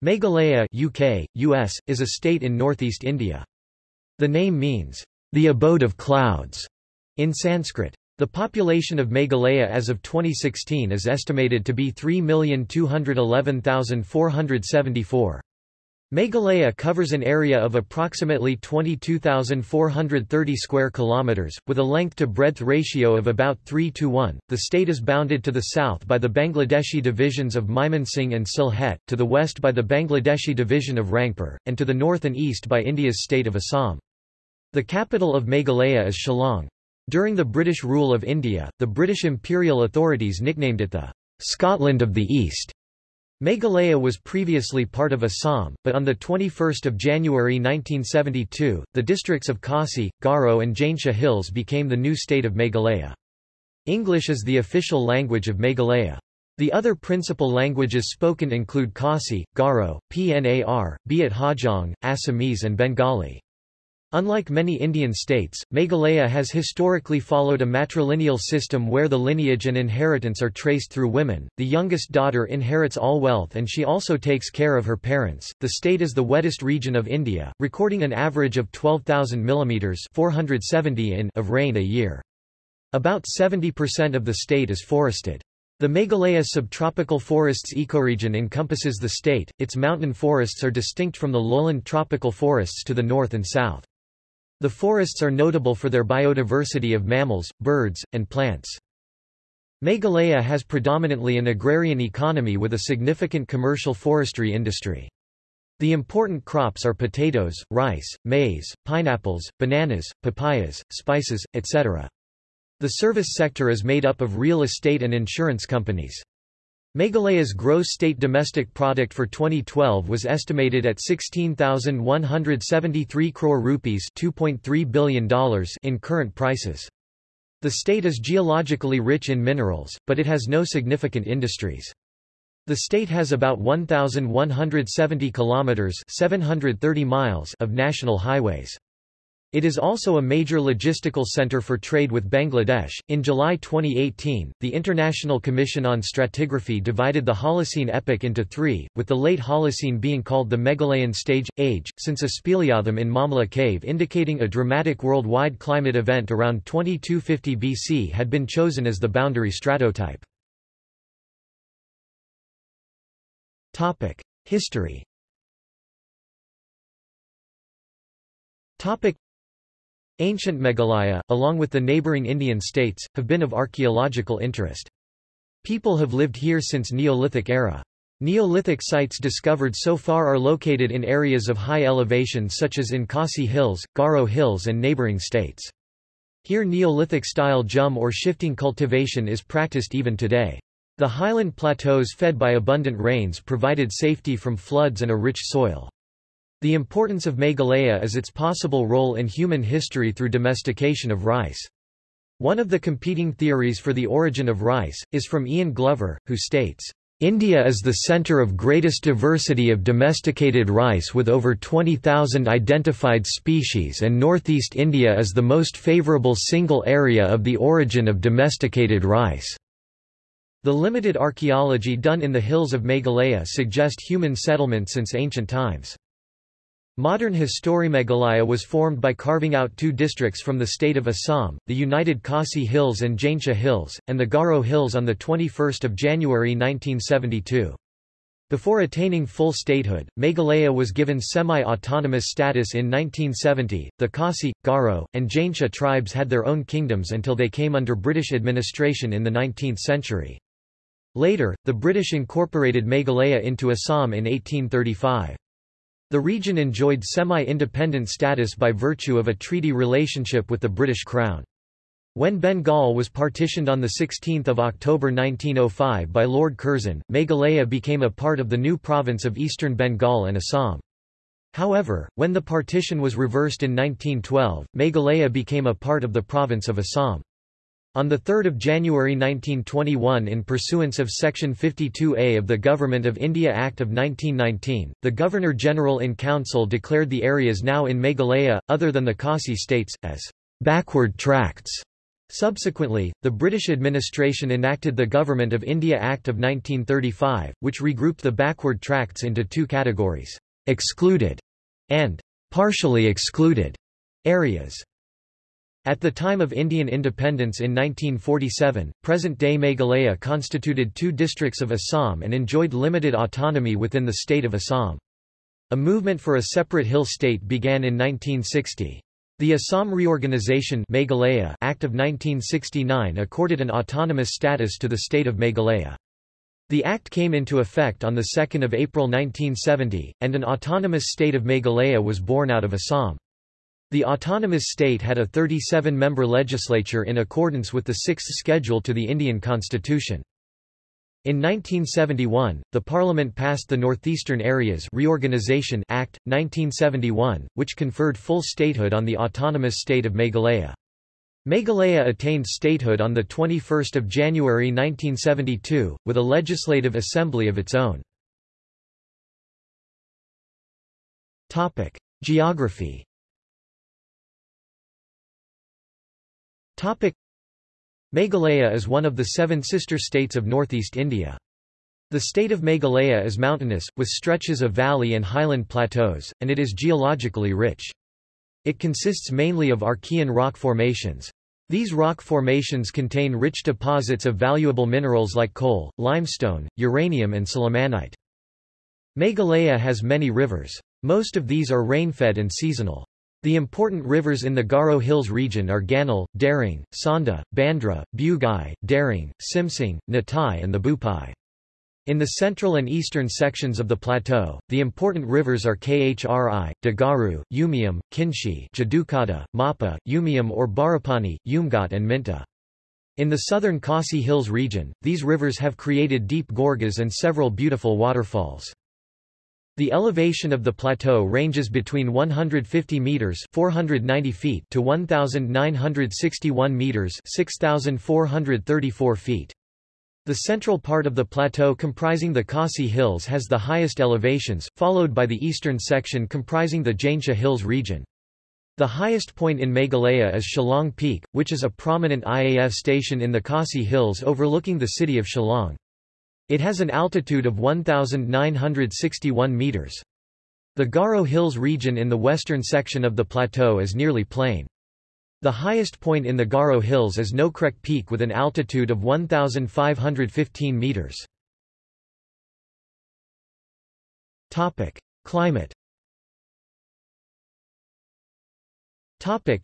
Meghalaya UK, US, is a state in northeast India. The name means, the abode of clouds, in Sanskrit. The population of Meghalaya as of 2016 is estimated to be 3,211,474. Meghalaya covers an area of approximately 22,430 square kilometers, with a length-to-breadth ratio of about 3 to 1. The state is bounded to the south by the Bangladeshi divisions of Mymensingh and Sylhet, to the west by the Bangladeshi division of Rangpur, and to the north and east by India's state of Assam. The capital of Meghalaya is Shillong. During the British rule of India, the British imperial authorities nicknamed it the Scotland of the East. Meghalaya was previously part of Assam, but on 21 January 1972, the districts of Khasi, Garo and Jaintia Hills became the new state of Meghalaya. English is the official language of Meghalaya. The other principal languages spoken include Khasi, Garo, Pnar, Biat Hajong, Assamese and Bengali. Unlike many Indian states, Meghalaya has historically followed a matrilineal system where the lineage and inheritance are traced through women. The youngest daughter inherits all wealth and she also takes care of her parents. The state is the wettest region of India, recording an average of 12,000 mm 470 in of rain a year. About 70% of the state is forested. The Meghalaya subtropical forests ecoregion encompasses the state, its mountain forests are distinct from the lowland tropical forests to the north and south. The forests are notable for their biodiversity of mammals, birds, and plants. Meghalaya has predominantly an agrarian economy with a significant commercial forestry industry. The important crops are potatoes, rice, maize, pineapples, bananas, papayas, spices, etc. The service sector is made up of real estate and insurance companies. Meghalaya's gross state domestic product for 2012 was estimated at 16,173 crore rupees $2.3 billion in current prices. The state is geologically rich in minerals, but it has no significant industries. The state has about 1,170 kilometers 730 miles of national highways. It is also a major logistical center for trade with Bangladesh. In July 2018, the International Commission on Stratigraphy divided the Holocene epoch into three, with the late Holocene being called the Meghalayan stage age, since a speleothem in Mawmluh cave indicating a dramatic worldwide climate event around 2250 BC had been chosen as the boundary stratotype. Topic: History. Topic Ancient Meghalaya, along with the neighboring Indian states, have been of archaeological interest. People have lived here since Neolithic era. Neolithic sites discovered so far are located in areas of high elevation such as in Khasi Hills, Garo Hills and neighboring states. Here Neolithic-style jhum or shifting cultivation is practiced even today. The highland plateaus fed by abundant rains provided safety from floods and a rich soil. The importance of Meghalaya is its possible role in human history through domestication of rice. One of the competing theories for the origin of rice, is from Ian Glover, who states, India is the center of greatest diversity of domesticated rice with over 20,000 identified species and northeast India is the most favorable single area of the origin of domesticated rice. The limited archaeology done in the hills of Meghalaya suggest human settlement since ancient times. Modern history Meghalaya was formed by carving out two districts from the state of Assam, the united Khasi Hills and Jaintia Hills, and the Garo Hills on 21 January 1972. Before attaining full statehood, Meghalaya was given semi-autonomous status in 1970. The Khasi, Garo, and Jaintia tribes had their own kingdoms until they came under British administration in the 19th century. Later, the British incorporated Meghalaya into Assam in 1835. The region enjoyed semi-independent status by virtue of a treaty relationship with the British Crown. When Bengal was partitioned on 16 October 1905 by Lord Curzon, Meghalaya became a part of the new province of eastern Bengal and Assam. However, when the partition was reversed in 1912, Meghalaya became a part of the province of Assam. On 3 January 1921 in pursuance of Section 52A of the Government of India Act of 1919, the Governor-General in Council declared the areas now in Meghalaya, other than the Khasi states, as backward tracts. Subsequently, the British administration enacted the Government of India Act of 1935, which regrouped the backward tracts into two categories, excluded and partially excluded areas. At the time of Indian independence in 1947, present-day Meghalaya constituted two districts of Assam and enjoyed limited autonomy within the state of Assam. A movement for a separate hill state began in 1960. The Assam Reorganization Meghalaya Act of 1969 accorded an autonomous status to the state of Meghalaya. The act came into effect on 2 April 1970, and an autonomous state of Meghalaya was born out of Assam. The autonomous state had a 37-member legislature in accordance with the sixth schedule to the Indian constitution. In 1971, the Parliament passed the Northeastern Areas Reorganization Act, 1971, which conferred full statehood on the autonomous state of Meghalaya. Meghalaya attained statehood on 21 January 1972, with a legislative assembly of its own. Geography Meghalaya is one of the seven sister states of northeast India. The state of Meghalaya is mountainous, with stretches of valley and highland plateaus, and it is geologically rich. It consists mainly of Archean rock formations. These rock formations contain rich deposits of valuable minerals like coal, limestone, uranium and sillimanite. Meghalaya has many rivers. Most of these are rain-fed and seasonal. The important rivers in the Garo Hills region are Ganal, Daring, Sonda, Bandra, Bugai, Daring, Simsing, Natai and the Bupai. In the central and eastern sections of the plateau, the important rivers are Khri, Dagaru, Umiam, Kinshi Jadukada, Mapa, Umiam or Barapani, Umgat and Minta. In the southern Khasi Hills region, these rivers have created deep gorges and several beautiful waterfalls. The elevation of the plateau ranges between 150 meters (490 feet) to 1961 meters (6434 feet). The central part of the plateau comprising the Khasi Hills has the highest elevations, followed by the eastern section comprising the Jaintia Hills region. The highest point in Meghalaya is Shillong Peak, which is a prominent IAF station in the Khasi Hills overlooking the city of Shillong. It has an altitude of 1,961 meters. The Garo Hills region in the western section of the plateau is nearly plain. The highest point in the Garo Hills is Nokrek Peak with an altitude of 1,515 meters. Topic: Climate. Topic: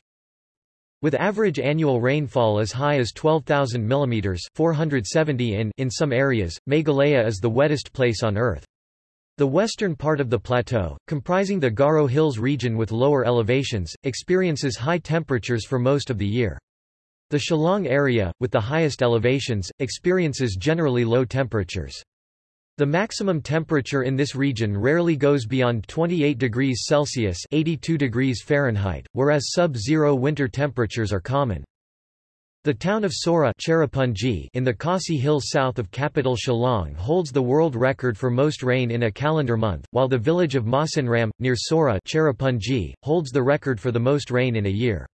with average annual rainfall as high as 12,000 mm 470 in in some areas, Meghalaya is the wettest place on Earth. The western part of the plateau, comprising the Garo Hills region with lower elevations, experiences high temperatures for most of the year. The Shillong area, with the highest elevations, experiences generally low temperatures. The maximum temperature in this region rarely goes beyond 28 degrees Celsius 82 degrees Fahrenheit, whereas sub-zero winter temperatures are common. The town of Sohra in the Khasi Hills south of capital Shillong holds the world record for most rain in a calendar month, while the village of Mawsynram, near Sohra holds the record for the most rain in a year.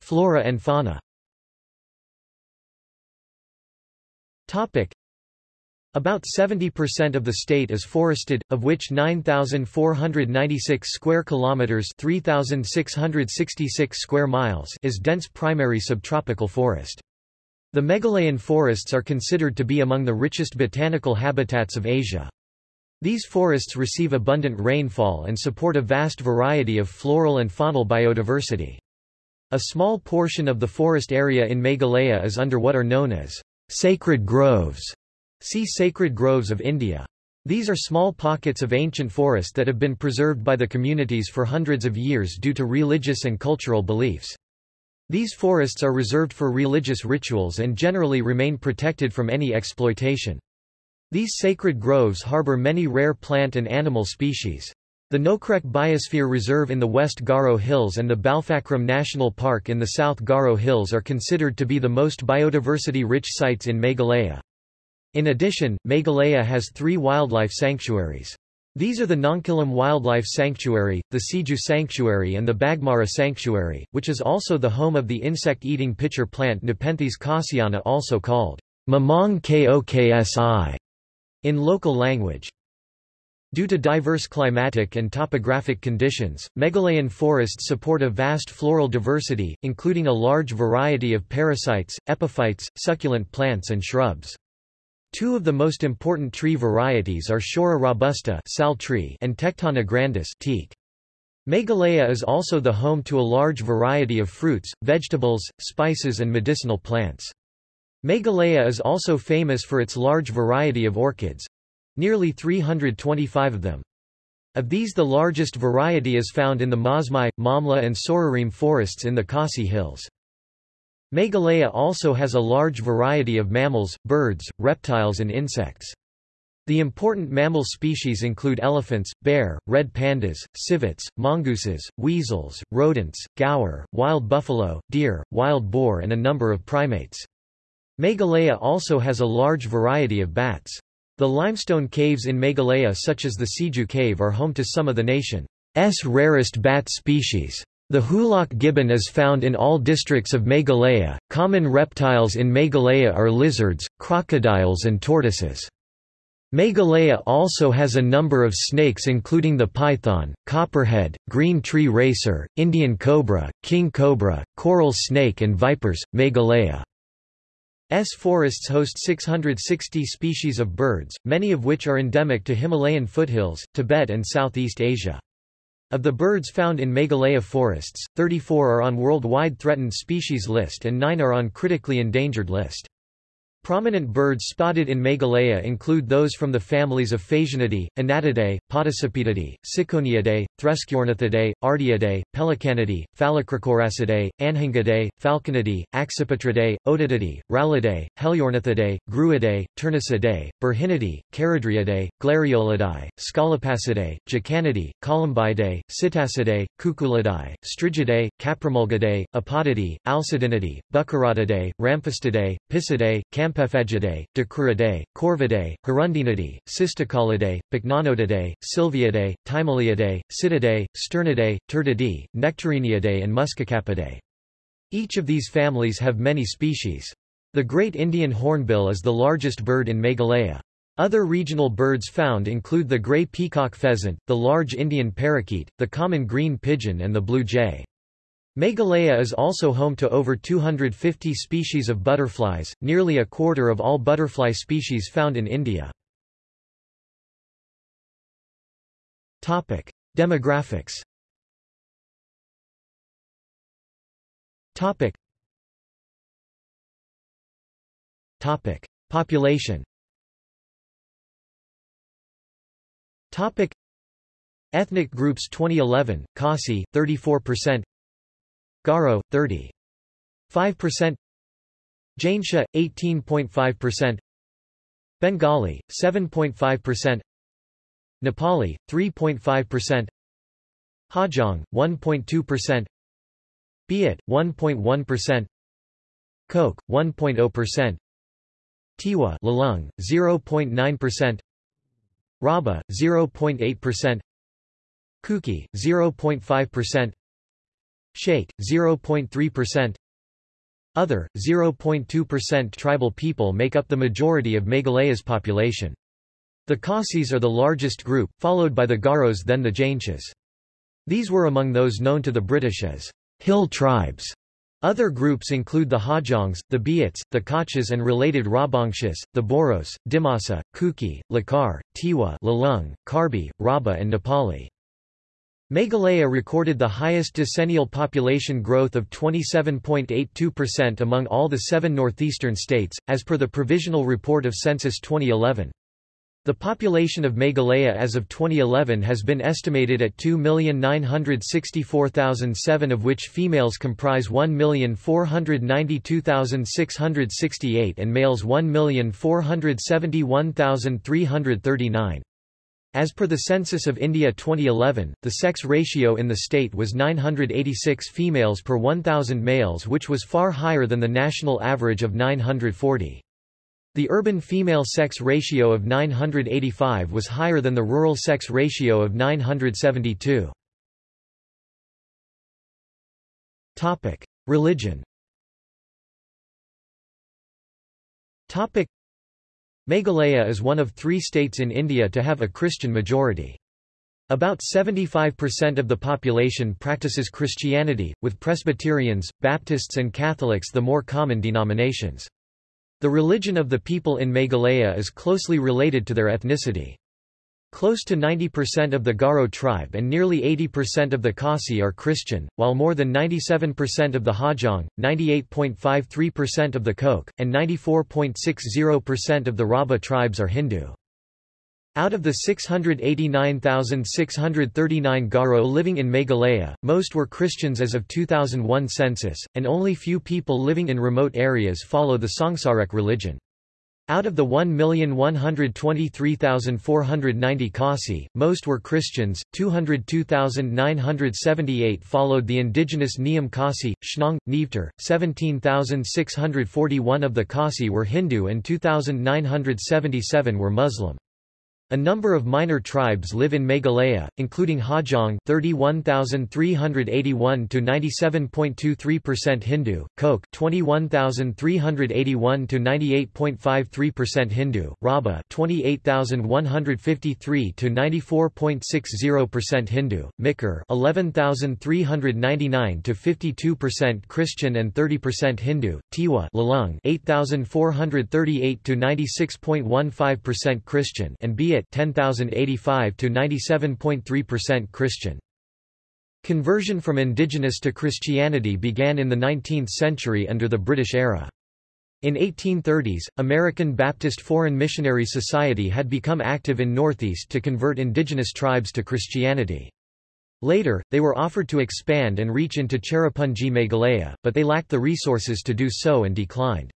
Flora and fauna Topic. About 70% of the state is forested, of which 9496 square kilometers, 3666 square miles is dense primary subtropical forest. The Meghalayan forests are considered to be among the richest botanical habitats of Asia. These forests receive abundant rainfall and support a vast variety of floral and faunal biodiversity. A small portion of the forest area in Meghalaya is under what are known as Sacred groves. See Sacred Groves of India. These are small pockets of ancient forest that have been preserved by the communities for hundreds of years due to religious and cultural beliefs. These forests are reserved for religious rituals and generally remain protected from any exploitation. These sacred groves harbor many rare plant and animal species. The Nokrek Biosphere Reserve in the West Garo Hills and the Balpakram National Park in the South Garo Hills are considered to be the most biodiversity-rich sites in Meghalaya. In addition, Meghalaya has three wildlife sanctuaries. These are the Nongkhyllem Wildlife Sanctuary, the Siju Sanctuary and the Bagmara Sanctuary, which is also the home of the insect-eating pitcher plant Nepenthes khasiana also called Mamong koksi in local language. Due to diverse climatic and topographic conditions, Meghalayan forests support a vast floral diversity, including a large variety of parasites, epiphytes, succulent plants and shrubs. Two of the most important tree varieties are Shorea robusta sal tree and Tectona grandis teak. Meghalaya is also the home to a large variety of fruits, vegetables, spices and medicinal plants. Meghalaya is also famous for its large variety of orchids—nearly 325 of them. Of these the largest variety is found in the Mawsmai, Mawmluh and Sohrarim forests in the Khasi Hills. Meghalaya also has a large variety of mammals, birds, reptiles and insects. The important mammal species include elephants, bear, red pandas, civets, mongooses, weasels, rodents, gaur, wild buffalo, deer, wild boar and a number of primates. Meghalaya also has a large variety of bats. The limestone caves in Meghalaya such as the Siju cave are home to some of the nation's rarest bat species. The hoolock gibbon is found in all districts of Meghalaya. Common reptiles in Meghalaya are lizards, crocodiles, and tortoises. Meghalaya also has a number of snakes including the python, copperhead, green tree racer, Indian cobra, king cobra, coral snake and vipers. Meghalaya's forests host 660 species of birds, many of which are endemic to Himalayan foothills, Tibet and Southeast Asia. Of the birds found in Meghalaya forests, 34 are on Worldwide Threatened Species List and 9 are on Critically Endangered List. Prominent birds spotted in Meghalaya include those from the families of Phasianidae, Anatidae, Podicipedidae, Ciconiidae, Thresciornithidae, Ardeidae, Pelicanidae, Phalacrocoracidae, Anhingidae, Falconidae, Accipitridae, Otididae, Rallidae, Heliornithidae, Gruidae, Turnicidae, Burhinidae, Charadriidae, Glareolidae, Scolopacidae, Jacanidae, Columbidae, Psittacidae, Cuculidae, Strigidae, Caprimulgidae, Apodidae, Alcedinidae, Bucerotidae, Ramphastidae, Picidae, Camp Campephagidae, Dicruridae, Corvidae, Hirundinidae, Cisticolidae, Pycnonotidae, Sylviidae, Timaliidae, Sittidae, Sternidae, Turdidae, Nectariniidae and Muscicapidae. Each of these families have many species. The great Indian hornbill is the largest bird in Meghalaya. Other regional birds found include the gray peacock pheasant, the large Indian parakeet, the common green pigeon and the blue jay. Meghalaya is also home to over 250 species of butterflies, nearly a quarter of all butterfly species found in India. Demographics Topic. Topic. Population Topic. Ethnic groups 2011, Khasi, 34% Garo, 30.5% Jaintia, 18.5% Bengali, 7.5% Nepali, 3.5% Hajong, 1.2% Biat, 1.1% Koch, 1.0% Tiwa Lalung, 0.9% Raba, 0.8% Kuki, 0.5% Sheikh, 0.3% Other, 0.2% Tribal people make up the majority of Meghalaya's population. The Khasis are the largest group, followed by the Garos then the Jaintias. These were among those known to the British as hill tribes. Other groups include the Hajongs, the Biats, the Kachas and related Rajbongshis, the Boros, Dimasa, Kuki, Lakar, Tiwa Lalung, Karbi, Raba and Nepali. Meghalaya recorded the highest decennial population growth of 27.82% among all the seven northeastern states, as per the Provisional Report of Census 2011. The population of Meghalaya as of 2011 has been estimated at 2,964,007 of which females comprise 1,492,668 and males 1,471,339. As per the Census of India 2011, the sex ratio in the state was 986 females per 1,000 males which was far higher than the national average of 940. The urban female sex ratio of 985 was higher than the rural sex ratio of 972. Topic: Religion. Meghalaya is one of three states in India to have a Christian majority. About 75% of the population practices Christianity, with Presbyterians, Baptists and Catholics the more common denominations. The religion of the people in Meghalaya is closely related to their ethnicity. Close to 90% of the Garo tribe and nearly 80% of the Khasi are Christian, while more than 97% of the Hajong, 98.53% of the Koch, and 94.60% of the Rabha tribes are Hindu. Out of the 689,639 Garo living in Meghalaya, most were Christians as of 2001 census, and only few people living in remote areas follow the Songsarek religion. Out of the 1,123,490 Khasi, most were Christians, 202,978 followed the indigenous Niam Khasi, Shnong, Nevtar, 17,641 of the Khasi were Hindu and 2,977 were Muslim. A number of minor tribes live in Meghalaya, including Hajong 31,381 to 97.23% Hindu, Koch 21,381 to 98.53% Hindu, Rabha 28,153 to 94.60% Hindu, Mikir 11,399 to 52% Christian and 30% Hindu, Tiwa Lalung 8,438 to 96.15% Christian and Biat 10,085 to 97.3% Christian. Conversion from indigenous to Christianity began in the 19th century under the British era. In 1830s, American Baptist Foreign Missionary Society had become active in Northeast to convert indigenous tribes to Christianity. Later, they were offered to expand and reach into Cherrapunji Meghalaya, but they lacked the resources to do so and declined.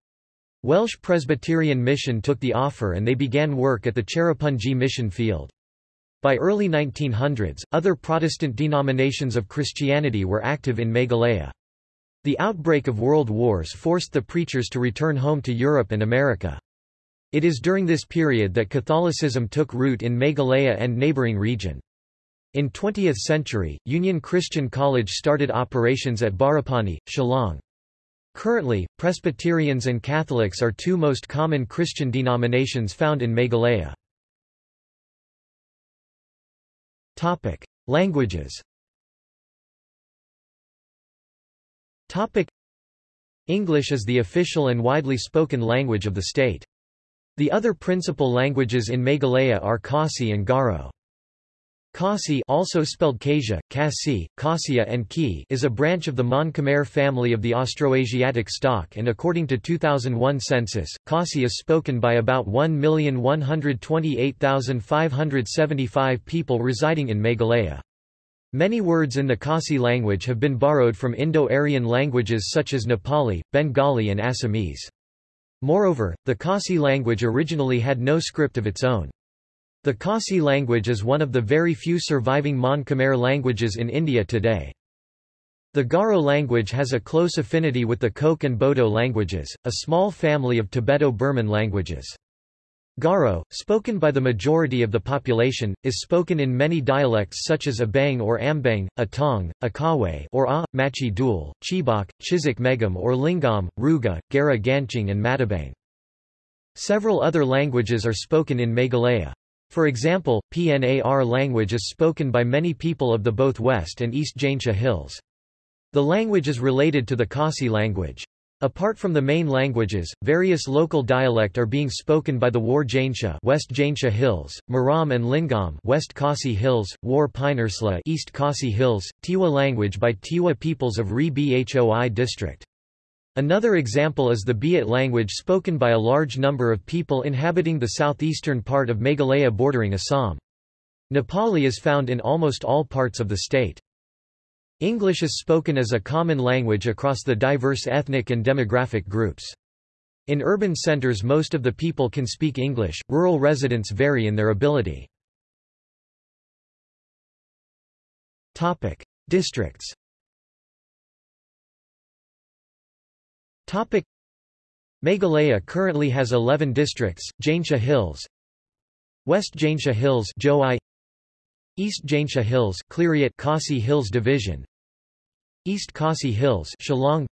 Welsh Presbyterian Mission took the offer and they began work at the Cherrapunji mission field. By early 1900s, other Protestant denominations of Christianity were active in Meghalaya. The outbreak of world wars forced the preachers to return home to Europe and America. It is during this period that Catholicism took root in Meghalaya and neighboring region. In 20th century, Union Christian College started operations at Barapani, Shillong. Currently, Presbyterians and Catholics are two most common Christian denominations found in Meghalaya. Topic: Languages. Topic: English is the official and widely spoken language of the state. The other principal languages in Meghalaya are Khasi and Garo. Khasi also spelled Kasia, Kasi, Kasia and Ki is a branch of the Mon Khmer family of the Austroasiatic stock and according to 2001 census, Khasi is spoken by about 1,128,575 people residing in Meghalaya. Many words in the Khasi language have been borrowed from Indo-Aryan languages such as Nepali, Bengali and Assamese. Moreover, the Khasi language originally had no script of its own. The Khasi language is one of the very few surviving Mon Khmer languages in India today. The Garo language has a close affinity with the Koch and Bodo languages, a small family of Tibeto-Burman languages. Garo, spoken by the majority of the population, is spoken in many dialects such as Abang or Ambang, Atong, Akawe or A, Machi Dul, Chibok, Chizik Megam or Lingam, Ruga, Gara Ganching and Matabang. Several other languages are spoken in Meghalaya. For example, PNAR language is spoken by many people of the both West and East Jaintia Hills. The language is related to the Khasi language. Apart from the main languages, various local dialect are being spoken by the War Jaintia West Jaintia Hills, Maram and Lingam West Khasi Hills, War Pinersla East Khasi Hills, Tiwa language by Tiwa peoples of Ri Bhoi district. Another example is the Biat language spoken by a large number of people inhabiting the southeastern part of Meghalaya bordering Assam. Nepali is found in almost all parts of the state. English is spoken as a common language across the diverse ethnic and demographic groups. In urban centers most of the people can speak English, rural residents vary in their ability. Districts Meghalaya currently has 11 districts, Jaintia Hills West Jaintia Hills East Jaintia Hills Khliehriat Khasi Hills Division East Khasi Hills Shillong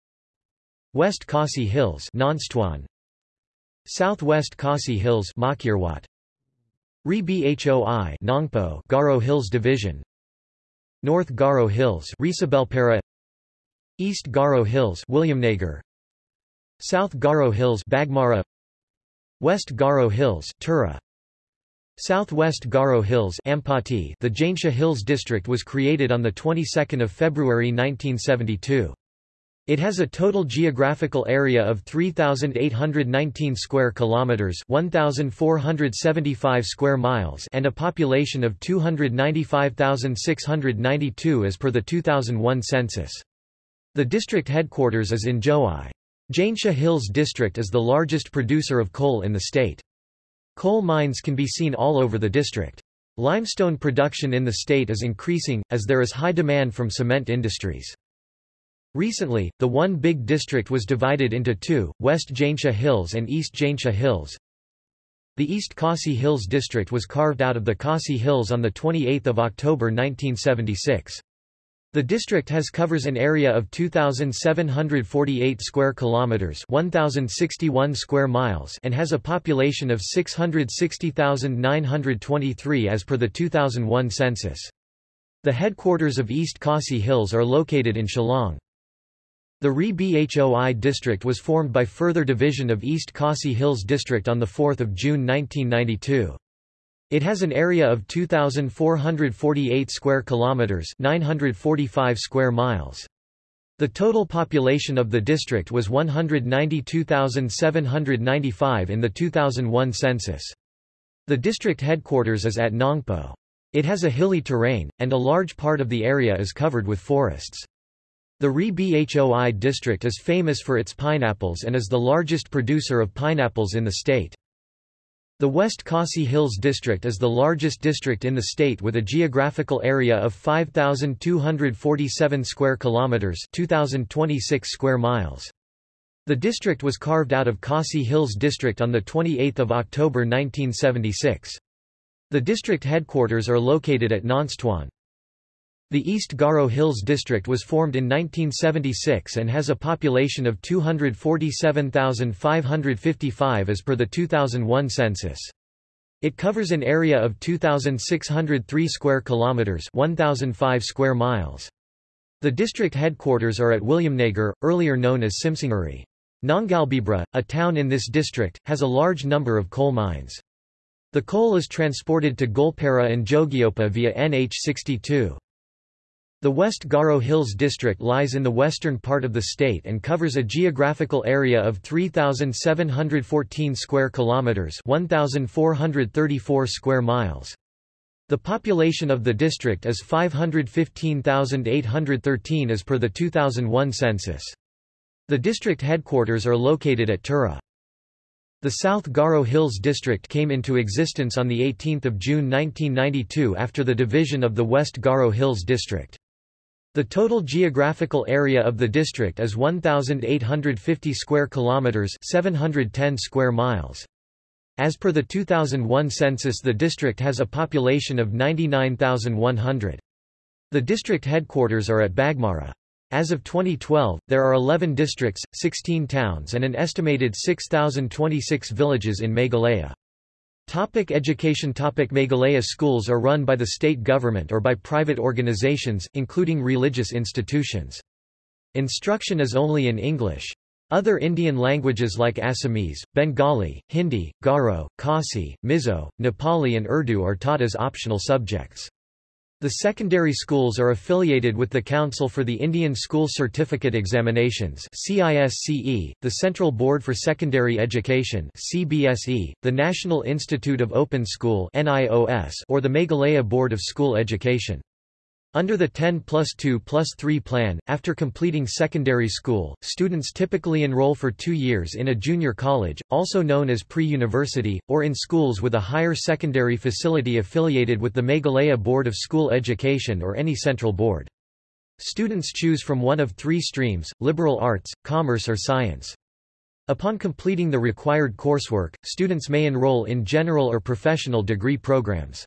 West Khasi Hills Nongstoin Southwest Khasi Hills Mawkyrwat Ri Bhoi Nongpoh Garo Hills Division North Garo Hills Resubelpara East Garo Hills Williamnagar South Garo Hills Bagmara West Garo Hills Tura Southwest Garo Hills Ampati The Jaintia Hills District was created on the 22nd of February 1972. It has a total geographical area of 3819 square kilometers, 1475 square miles, and a population of 295,692 as per the 2001 census. The district headquarters is in Jowai. Jaintia Hills District is the largest producer of coal in the state. Coal mines can be seen all over the district. Limestone production in the state is increasing, as there is high demand from cement industries. Recently, the one big district was divided into two, West Jaintia Hills and East Jaintia Hills. The East Khasi Hills district was carved out of the Khasi Hills on 28 October 1976. The district has covers an area of 2748 square kilometers, 1061 square miles, and has a population of 660,923 as per the 2001 census. The headquarters of East Khasi Hills are located in Shillong. The Ri Bhoi district was formed by further division of East Khasi Hills district on 4 June 1992. It has an area of 2448 square kilometers, 945 square miles. The total population of the district was 192,795 in the 2001 census. The district headquarters is at Nongpoh. It has a hilly terrain, and a large part of the area is covered with forests. The Ri Bhoi district is famous for its pineapples and is the largest producer of pineapples in the state. The West Khasi Hills District is the largest district in the state with a geographical area of 5247 square kilometers, 2026 square miles. The district was carved out of Khasi Hills District on the 28th of October 1976. The district headquarters are located at Nongstoin. The East Garo Hills District was formed in 1976 and has a population of 247,555 as per the 2001 census. It covers an area of 2,603 square kilometers, 1,005 square miles. The district headquarters are at Williamnagar, earlier known as Simsinguri. Nongalbibra, a town in this district, has a large number of coal mines. The coal is transported to Goalpara and Jogighopa via NH62. The West Garo Hills district lies in the western part of the state and covers a geographical area of 3714 square kilometers, 1434 square miles. The population of the district is 515,813 as per the 2001 census. The district headquarters are located at Tura. The South Garo Hills District came into existence on 18 June 1992 after the division of the West Garo Hills District. The total geographical area of the district is 1850 square kilometers, 710 square miles. As per the 2001 census the district has a population of 99,100. The district headquarters are at Bagmara. As of 2012, there are 11 districts, 16 towns and an estimated 6,026 villages in Meghalaya. Topic education Topic Meghalaya schools are run by the state government or by private organizations, including religious institutions. Instruction is only in English. Other Indian languages like Assamese, Bengali, Hindi, Garo, Khasi, Mizo, Nepali and Urdu are taught as optional subjects. The secondary schools are affiliated with the Council for the Indian School Certificate Examinations CISCE, the Central Board for Secondary Education CBSE, the National Institute of Open School NIOS, or the Meghalaya Board of School Education. Under the 10 plus 2 plus 3 plan, after completing secondary school, students typically enroll for two years in a junior college, also known as pre-university, or in schools with a higher secondary facility affiliated with the Meghalaya Board of School Education or any central board. Students choose from one of three streams, liberal arts, commerce or science. Upon completing the required coursework, students may enroll in general or professional degree programs.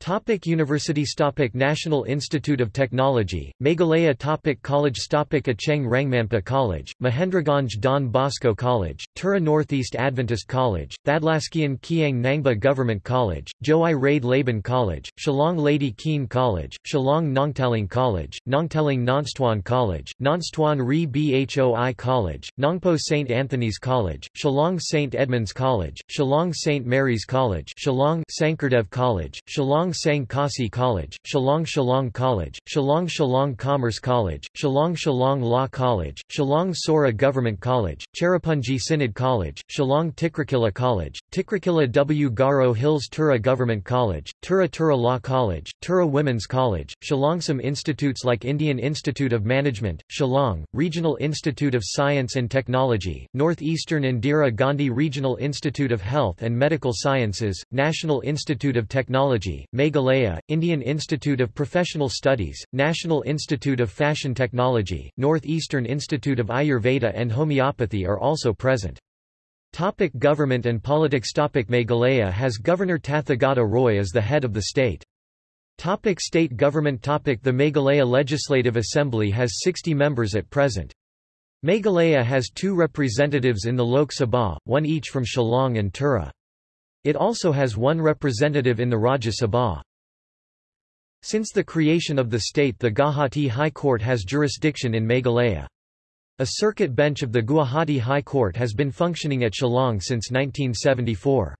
Topic Universities Topic National Institute of Technology, Meghalaya Topic College Topic Acheng Rangmampa College, Mahendraganj Don Bosco College, Tura Northeast Adventist College, Thadlaskein Kiang Nangbah Government College, Jowai Raid Laban College, Shillong Lady Keane College, Shillong Nongtaling College, Nongtaling Nongstoin College, Nongstoin Ri Bhoi College, Nongpoh St. Anthony's College, Shillong St. Edmunds College, Shillong St. Mary's College, Shillong Sankardev College, Shillong Shillong Sang College, Shillong Shillong College, Shillong Shillong Commerce College, Shillong Shillong Law College, Shillong Sohra Government College, Cherrapunji Synod College, Shillong Tikrakila College, Tikrakila W. Garo Hills Tura Government College, Tura Tura Law College, Tura Women's College, Shillong. Some institutes like Indian Institute of Management, Shillong, Regional Institute of Science and Technology, Northeastern Indira Gandhi Regional Institute of Health and Medical Sciences, National Institute of Technology, Meghalaya, Indian Institute of Professional Studies, National Institute of Fashion Technology, Northeastern Institute of Ayurveda and Homeopathy are also present. Topic government and politics Topic Meghalaya has Governor Tathagata Roy as the head of the state. Topic state government Topic The Meghalaya Legislative Assembly has 60 members at present. Meghalaya has two representatives in the Lok Sabha, one each from Shillong and Tura. It also has one representative in the Rajya Sabha. Since the creation of the state the Guwahati High Court has jurisdiction in Meghalaya. A circuit bench of the Guwahati High Court has been functioning at Shillong since 1974.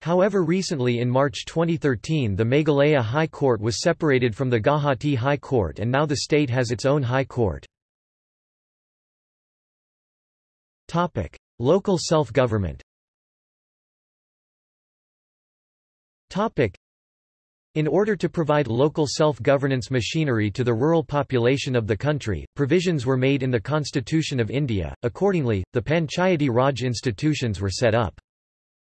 However recently in March 2013 the Meghalaya High Court was separated from the Guwahati High Court and now the state has its own High Court. Local self-government In order to provide local self-governance machinery to the rural population of the country, provisions were made in the Constitution of India. Accordingly, the Panchayati Raj institutions were set up.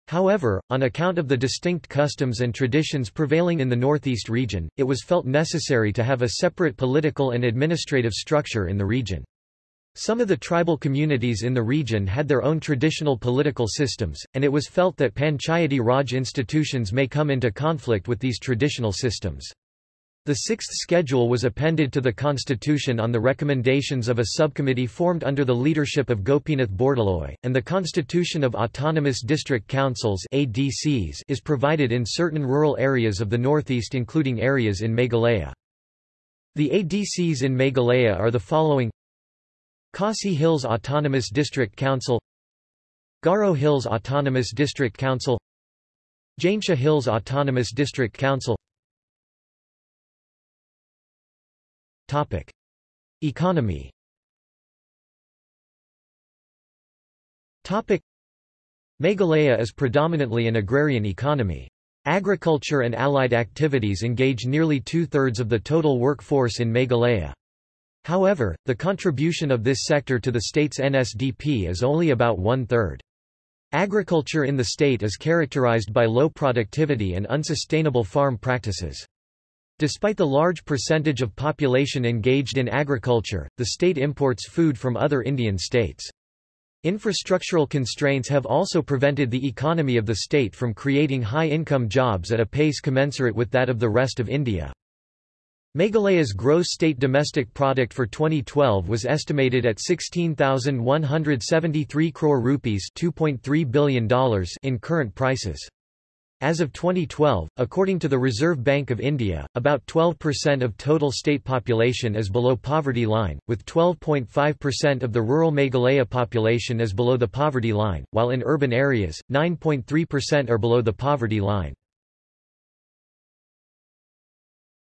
However, on account of the distinct customs and traditions prevailing in the northeast region, it was felt necessary to have a separate political and administrative structure in the region. Some of the tribal communities in the region had their own traditional political systems, and it was felt that Panchayati Raj institutions may come into conflict with these traditional systems. The sixth schedule was appended to the constitution on the recommendations of a subcommittee formed under the leadership of Gopinath Bordoloi, and the constitution of Autonomous District Councils ADCs is provided in certain rural areas of the northeast including areas in Meghalaya. The ADCs in Meghalaya are the following Khasi Hills Autonomous District Council Garo Hills Autonomous District Council Jaintia Hills Autonomous District Council Topic. Economy Topic. Meghalaya is predominantly an agrarian economy. Agriculture and allied activities engage nearly two-thirds of the total workforce in Meghalaya. However, the contribution of this sector to the state's NSDP is only about one-third. Agriculture in the state is characterized by low productivity and unsustainable farm practices. Despite the large percentage of population engaged in agriculture, the state imports food from other Indian states. Infrastructural constraints have also prevented the economy of the state from creating high-income jobs at a pace commensurate with that of the rest of India. Meghalaya's gross state domestic product for 2012 was estimated at 16,173 crore rupees $2.3 billion in current prices. As of 2012, according to the Reserve Bank of India, about 12% of total state population is below poverty line, with 12.5% of the rural Meghalaya population is below the poverty line, while in urban areas, 9.3% are below the poverty line.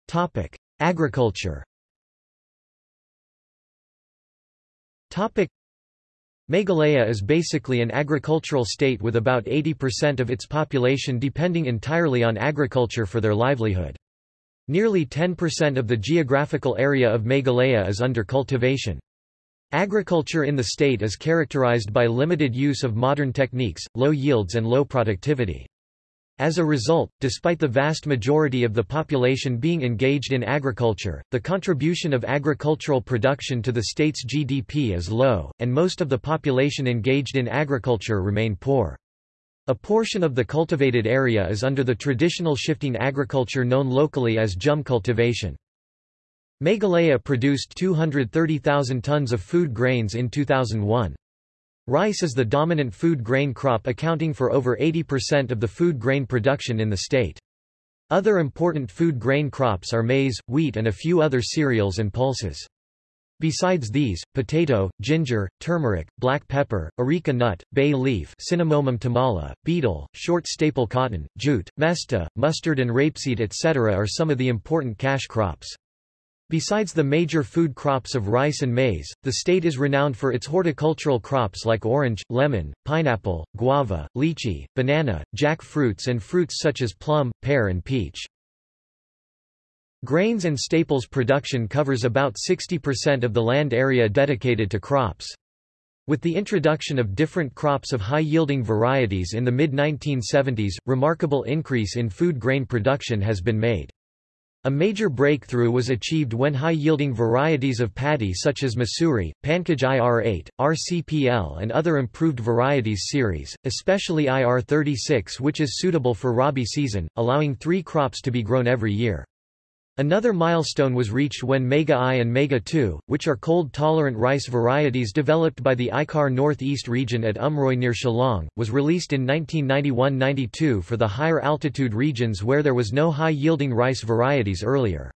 Topic. Agriculture Meghalaya is basically an agricultural state with about 80% of its population depending entirely on agriculture for their livelihood. Nearly 10% of the geographical area of Meghalaya is under cultivation. Agriculture in the state is characterized by limited use of modern techniques, low yields and low productivity. As a result, despite the vast majority of the population being engaged in agriculture, the contribution of agricultural production to the state's GDP is low, and most of the population engaged in agriculture remain poor. A portion of the cultivated area is under the traditional shifting agriculture known locally as jhum cultivation. Meghalaya produced 230,000 tons of food grains in 2001. Rice is the dominant food grain crop accounting for over 80% of the food grain production in the state. Other important food grain crops are maize, wheat and a few other cereals and pulses. Besides these, potato, ginger, turmeric, black pepper, areca nut, bay leaf Cinnamomum tamala, betel, short staple cotton, jute, mesta, mustard and rapeseed etc. are some of the important cash crops. Besides the major food crops of rice and maize, the state is renowned for its horticultural crops like orange, lemon, pineapple, guava, lychee, banana, jackfruits and fruits such as plum, pear and peach. Grains and staples production covers about 60% of the land area dedicated to crops. With the introduction of different crops of high-yielding varieties in the mid-1970s, remarkable increase in food grain production has been made. A major breakthrough was achieved when high-yielding varieties of paddy such as Masuri, Pankaj IR8, RCPL and other improved varieties series, especially IR36 which is suitable for Rabi season, allowing three crops to be grown every year. Another milestone was reached when Mega I and Mega II, which are cold-tolerant rice varieties developed by the ICAR Northeast region at Umroi near Shillong, was released in 1991–92 for the higher altitude regions where there was no high-yielding rice varieties earlier.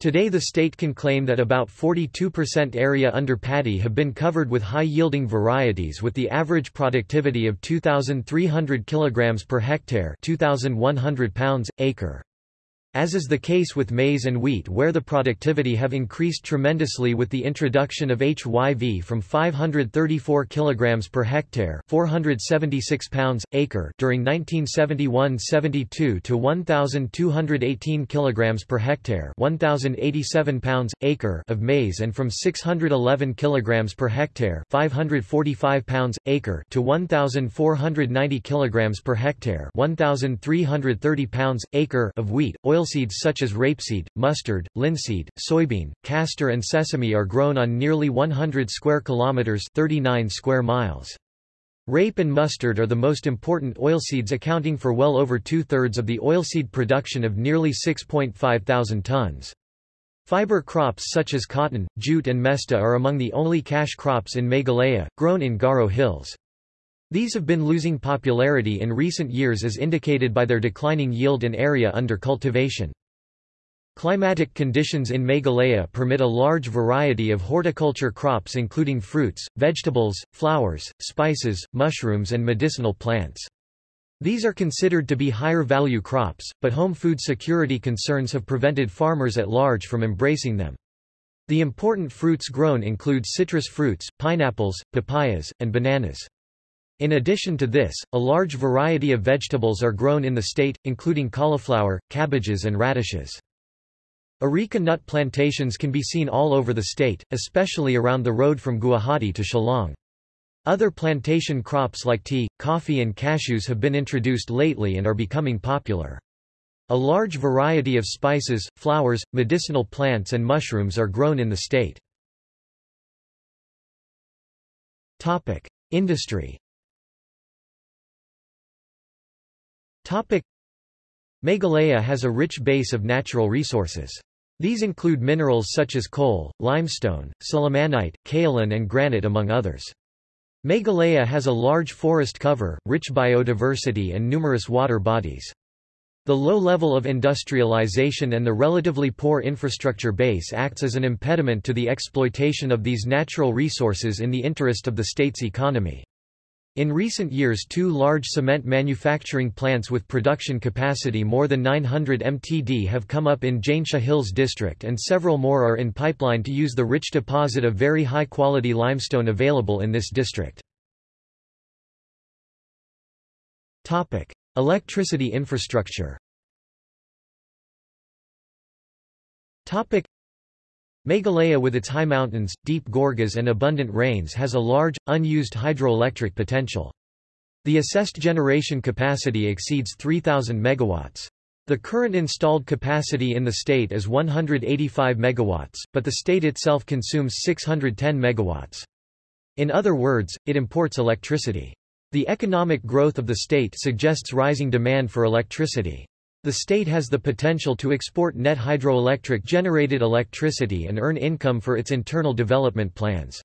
Today the state can claim that about 42% area under paddy have been covered with high-yielding varieties with the average productivity of 2,300 kg per hectare 2,100 pounds, acre. As is the case with maize and wheat where the productivity have increased tremendously with the introduction of HYV from 534 kg per hectare 476 pounds, acre during 1971-72 to 1,218 kg per hectare 1,087 pounds, acre of maize and from 611 kg per hectare 545 pounds, acre to 1,490 kg per hectare 1,330 pounds, acre of wheat, oil Oilseeds such as rapeseed, mustard, linseed, soybean, castor and sesame are grown on nearly 100 square kilometers 39 square miles. Rape and mustard are the most important oilseeds accounting for well over two-thirds of the oilseed production of nearly 6.5 thousand tons. Fiber crops such as cotton, jute and mesta are among the only cash crops in Meghalaya, grown in Garo Hills. These have been losing popularity in recent years as indicated by their declining yield and area under cultivation. Climatic conditions in Meghalaya permit a large variety of horticulture crops including fruits, vegetables, flowers, spices, mushrooms and medicinal plants. These are considered to be higher value crops, but home food security concerns have prevented farmers at large from embracing them. The important fruits grown include citrus fruits, pineapples, papayas, and bananas. In addition to this, a large variety of vegetables are grown in the state, including cauliflower, cabbages and radishes. Areca nut plantations can be seen all over the state, especially around the road from Guwahati to Shillong. Other plantation crops like tea, coffee and cashews have been introduced lately and are becoming popular. A large variety of spices, flowers, medicinal plants and mushrooms are grown in the state. Industry Meghalaya has a rich base of natural resources. These include minerals such as coal, limestone, sillimanite, kaolin and granite among others. Meghalaya has a large forest cover, rich biodiversity and numerous water bodies. The low level of industrialization and the relatively poor infrastructure base acts as an impediment to the exploitation of these natural resources in the interest of the state's economy. In recent years two large cement manufacturing plants with production capacity more than 900 mtd have come up in Jaintia Hills district and several more are in pipeline to use the rich deposit of very high-quality limestone available in this district. Electricity infrastructure Meghalaya with its high mountains, deep gorges and abundant rains has a large, unused hydroelectric potential. The assessed generation capacity exceeds 3,000 megawatts. The current installed capacity in the state is 185 megawatts, but the state itself consumes 610 megawatts. In other words, it imports electricity. The economic growth of the state suggests rising demand for electricity. The state has the potential to export net hydroelectric generated electricity and earn income for its internal development plans.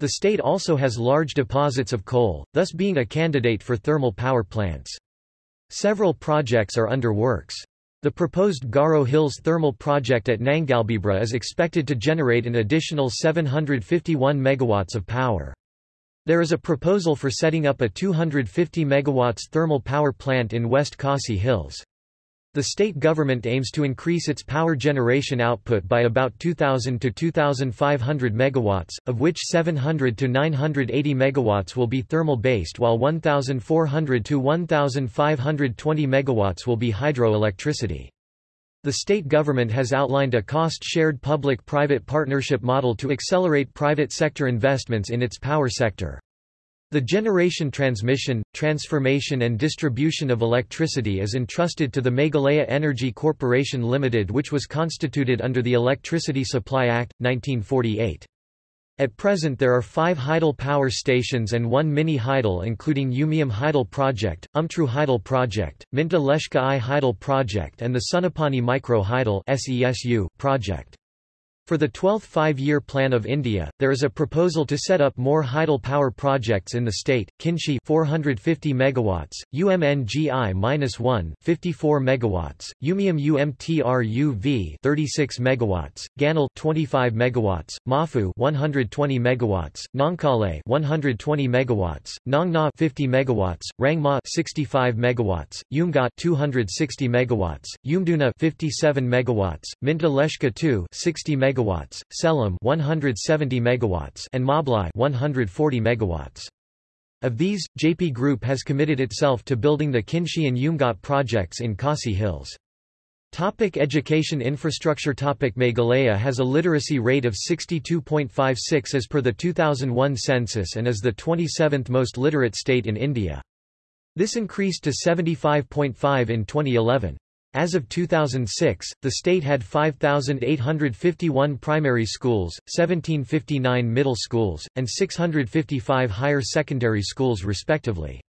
The state also has large deposits of coal, thus being a candidate for thermal power plants. Several projects are under works. The proposed Garo Hills thermal project at Nangalbibra is expected to generate an additional 751 megawatts of power. There is a proposal for setting up a 250 megawatts thermal power plant in West Khasi Hills. The state government aims to increase its power generation output by about 2,000 to 2,500 megawatts, of which 700 to 980 megawatts will be thermal-based while 1,400 to 1,520 megawatts will be hydroelectricity. The state government has outlined a cost-shared public-private partnership model to accelerate private sector investments in its power sector. The generation transmission, transformation and distribution of electricity is entrusted to the Meghalaya Energy Corporation Limited which was constituted under the Electricity Supply Act, 1948. At present there are five Hydel power stations and one mini Hydel including Umiam Hydel Project, Umtru Hydel Project, Myntdu Leshka I Hydel Project and the Sonapani Micro Hydel project. For the 12th Five-Year Plan of India, there is a proposal to set up more hydel power projects in the state. Kynshi 450 megawatts, UMNGI-1 54 megawatts, Umiam UMTRUV 36 megawatts, Ganal 25 megawatts, Mafu 120 megawatts, Nongkale 120 megawatts, Nongna 50 megawatts, Rangma 65 megawatts, Umngot 260 megawatts, Yumduna 57 megawatts, Myntdu Leshka 2 60 megawatts megawatts, Selam 170 megawatts, and Mablai 140 megawatts. Of these, JP Group has committed itself to building the Kynshi and Umngot projects in Khasi Hills. Topic education infrastructure Topic Meghalaya has a literacy rate of 62.56 as per the 2001 census and is the 27th most literate state in India. This increased to 75.5 in 2011. As of 2006, the state had 5,851 primary schools, 1759 middle schools, and 655 higher secondary schools respectively.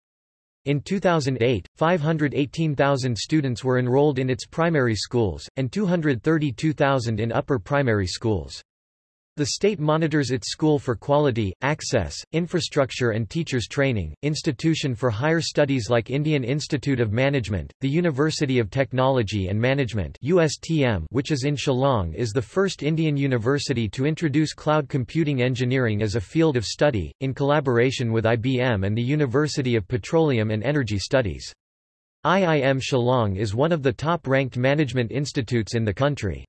In 2008, 518,000 students were enrolled in its primary schools, and 232,000 in upper primary schools. The state monitors its school for quality, access, infrastructure and teachers training, institution for higher studies like Indian Institute of Management, the University of Technology and Management USTM which is in Shillong is the first Indian university to introduce cloud computing engineering as a field of study, in collaboration with IBM and the University of Petroleum and Energy Studies. IIM Shillong is one of the top-ranked management institutes in the country.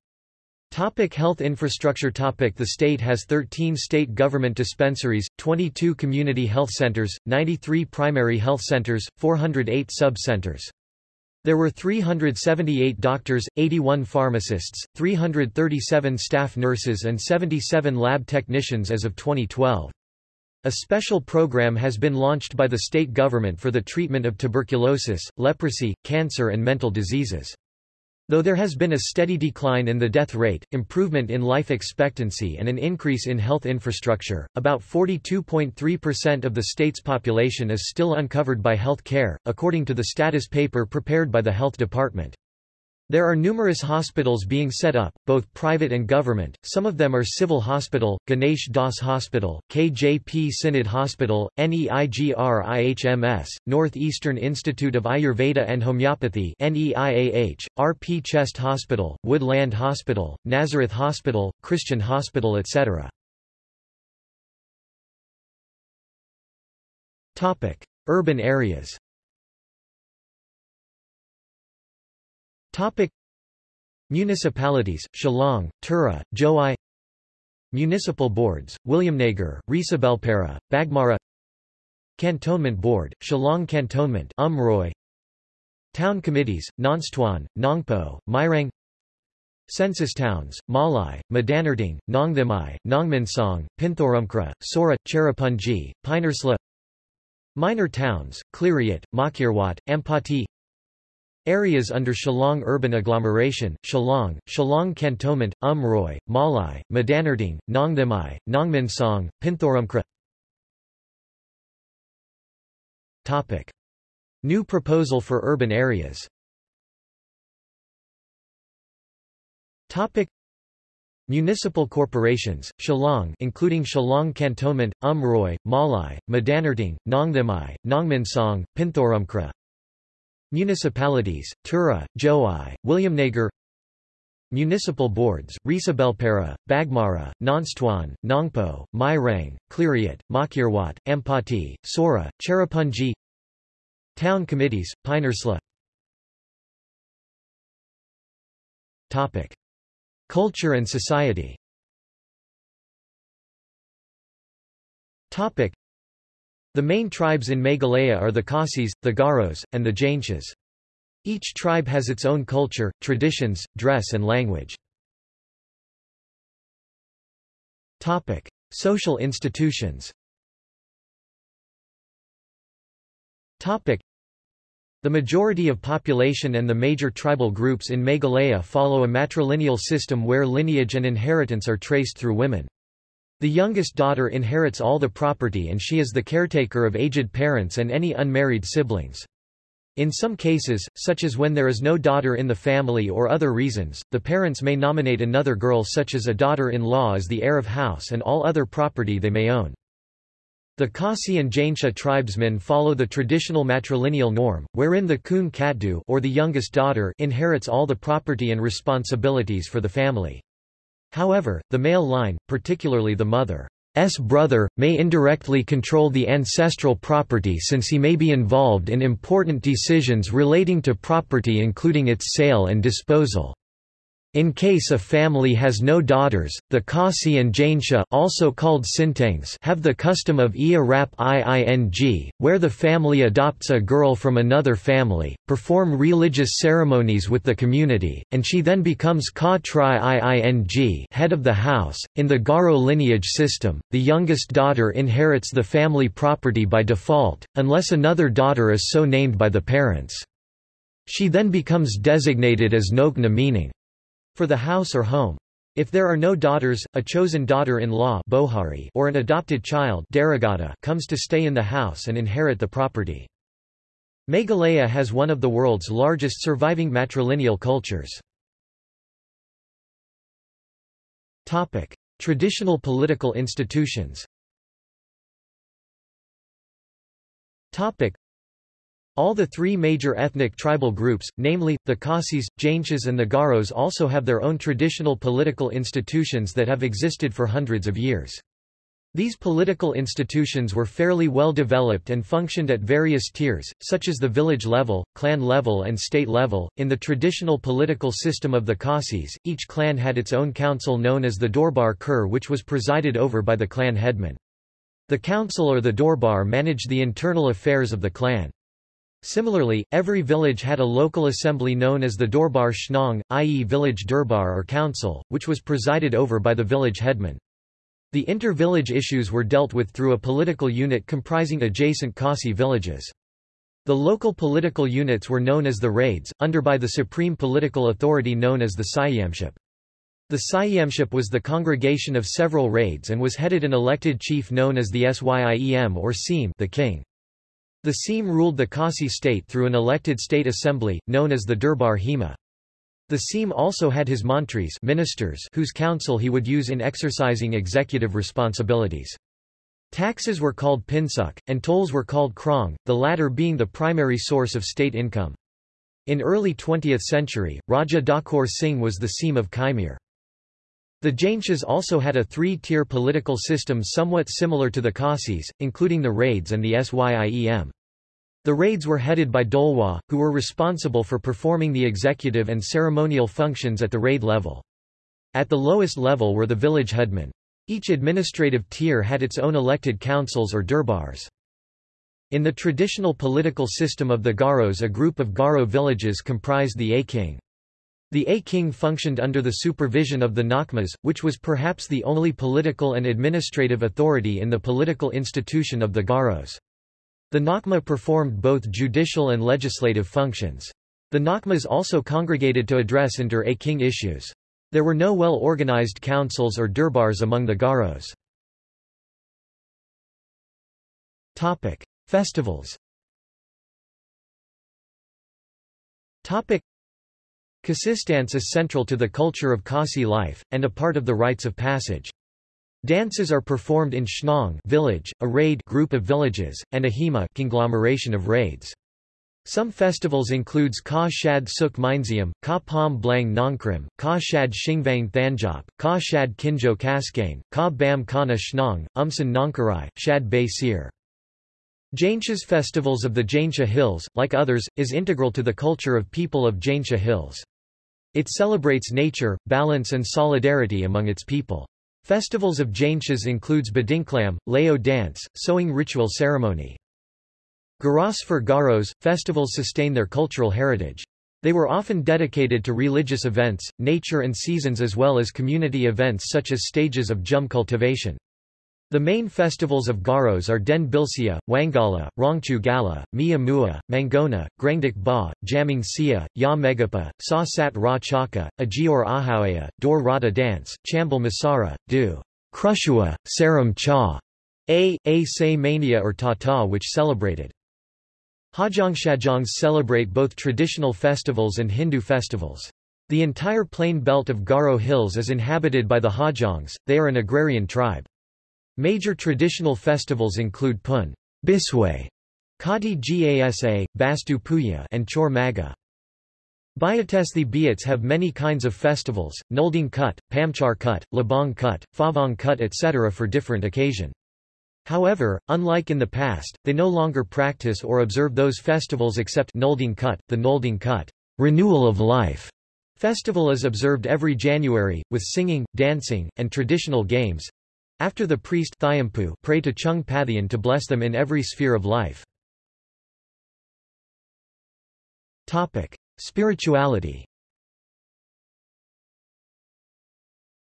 Topic health infrastructure topic The state has 13 state government dispensaries, 22 community health centers, 93 primary health centers, 408 sub-centers. There were 378 doctors, 81 pharmacists, 337 staff nurses and 77 lab technicians as of 2012. A special program has been launched by the state government for the treatment of tuberculosis, leprosy, cancer and mental diseases. Though there has been a steady decline in the death rate, improvement in life expectancy and an increase in health infrastructure, about 42.3% of the state's population is still uncovered by health care, according to the status paper prepared by the Health Department. There are numerous hospitals being set up, both private and government, some of them are Civil Hospital, Ganesh Das Hospital, KJP Synod Hospital, NEIGRIHMS, Northeastern Institute of Ayurveda and Homeopathy NEIAH, RP Chest Hospital, Woodland Hospital, Nazareth Hospital, Christian Hospital etc. Urban areas Topic. Municipalities, Shillong, Tura, Jowai Municipal boards, Williamnagar, Resubelpara, Bagmara. Cantonment Board, Shillong Cantonment Umroi Town committees, Nongstoin, Nongpoh, Mairang Census towns, Mawlai, Madanrting, Nongthymmai, Nongmynsong, Pynthorumkhrah, Sohra, Cherrapunji, Pynursla. Minor towns, Khliehriat, Mawkyrwat, Ampati Areas under Shillong urban agglomeration, Shillong, Shillong cantonment, Umroi, Mawlai, Madanrting, Nongthymmai, Nongmynsong, Pynthorumkhrah Topic. New proposal for urban areas Topic. Municipal corporations, Shillong including Shillong Cantonment, Umroi, Mawlai, Madanrting, Nongthymmai, Nongmynsong, Pynthorumkhrah Municipalities, Tura, Jowai, Williamnagar Municipal boards, Resubelpara, Bagmara, Nongstoin, Nongpoh, Mairang, Khliehriat, Mawkyrwat, Ampati, Sohra, Cherrapunji Town committees, Pynursla Topic. Culture and society Topic. The main tribes in Meghalaya are the Khasis, the Garos, and the Jaintias. Each tribe has its own culture, traditions, dress and language. Topic. Social institutions Topic. The majority of population and the major tribal groups in Meghalaya follow a matrilineal system where lineage and inheritance are traced through women. The youngest daughter inherits all the property and she is the caretaker of aged parents and any unmarried siblings. In some cases, such as when there is no daughter in the family or other reasons, the parents may nominate another girl such as a daughter-in-law as the heir of house and all other property they may own. The Khasi and Jaintia tribesmen follow the traditional matrilineal norm, wherein the Kun Katdu or the youngest daughter inherits all the property and responsibilities for the family. However, the male line, particularly the mother's brother, may indirectly control the ancestral property since he may be involved in important decisions relating to property including its sale and disposal. In case a family has no daughters, the Khasi and Jaintia also called Sintangs have the custom of Rap Iing, where the family adopts a girl from another family, perform religious ceremonies with the community, and she then becomes Ka Tri Iing head of the house. In the Garo lineage system, the youngest daughter inherits the family property by default, unless another daughter is so named by the parents. She then becomes designated as Nogna meaning for the house or home. If there are no daughters, a chosen daughter-in-law or an adopted child comes to stay in the house and inherit the property. Meghalaya has one of the world's largest surviving matrilineal cultures. Traditional political institutions. All the three major ethnic tribal groups, namely, the Khasis, Jaintias and the Garos also have their own traditional political institutions that have existed for hundreds of years. These political institutions were fairly well developed and functioned at various tiers, such as the village level, clan level and state level. In the traditional political system of the Khasis, each clan had its own council known as the Dorbar Kur which was presided over by the clan headman. The council or the Dorbar managed the internal affairs of the clan. Similarly, every village had a local assembly known as the Dorbar Shnong, i.e. village Durbar or council, which was presided over by the village headman. The inter-village issues were dealt with through a political unit comprising adjacent Khasi villages. The local political units were known as the raids, under by the supreme political authority known as the Syiemship. The Syiemship was the congregation of several raids and was headed an elected chief known as the Syiem or Seem the king. The Seem ruled the Khasi state through an elected state assembly, known as the Durbar Hema. The Seem also had his mantris ministers whose counsel he would use in exercising executive responsibilities. Taxes were called pinsuk, and tolls were called krong, the latter being the primary source of state income. In early 20th century, Raja Dakur Singh was the Seem of Kaimir. The Jaintias also had a three-tier political system somewhat similar to the Khasis, including the raids and the Syiem. The raids were headed by Dolwa, who were responsible for performing the executive and ceremonial functions at the raid level. At the lowest level were the village headmen. Each administrative tier had its own elected councils or durbars. In the traditional political system of the Garos a group of Garo villages comprised the A-king. The A-king functioned under the supervision of the Nakmas, which was perhaps the only political and administrative authority in the political institution of the Garos. The Nakma performed both judicial and legislative functions. The Nakmas also congregated to address inter-Aking issues. There were no well-organized councils or durbars among the Garos. Topic: Festivals. Kasistance is central to the culture of Khasi life, and a part of the rites of passage. Dances are performed in Shnong village, a raid group of villages, and a hema conglomeration of raids. Some festivals includes Ka Shad Suk Minesium, Ka Pom Blang Nongkrim, Ka Shad Shingvang Thanjop, Ka Shad Kinjo Kaskane, Ka Bam Kana Shnong, Umsan Nongkarai, Shad Bay Sir. Jaintia's festivals of the Jaintia Hills, like others, is integral to the culture of people of Jaintia Hills. It celebrates nature, balance and solidarity among its people. Festivals of Jaintias includes Behdienkhlam, Leo dance, sowing ritual ceremony. Garas for Garos, festivals sustain their cultural heritage. They were often dedicated to religious events, nature and seasons as well as community events such as stages of jum cultivation. The main festivals of Garos are Den Bilsia, Wangala, Rongchu Gala, Mia Mua, Mangona, Grengdik Ba, Jaming Sia, Ya Megapa, Sa Sat Ra Chaka, Ajior Ahawaya, Dor Rata Dance, Chambal Masara, Du, Krushua, Saram Cha, A. A Say Mania or Tata which celebrated Hajangshajongs celebrate both traditional festivals and Hindu festivals. The entire plain belt of Garo Hills is inhabited by the Hajongs, they are an agrarian tribe. Major traditional festivals include Pun Bisway, Kati Gasa, Bastu Puya and Chor Maga. Biatethi Biats have many kinds of festivals, Nolding Kut, Pamchar Kut, Labong Kut, Favong Kut etc. for different occasion. However, unlike in the past, they no longer practice or observe those festivals except Nolding Kut, the Nolding Kut renewal of life. Festival is observed every January, with singing, dancing, and traditional games. After the priest pray to Chung Pathian to bless them in every sphere of life. Topic. Spirituality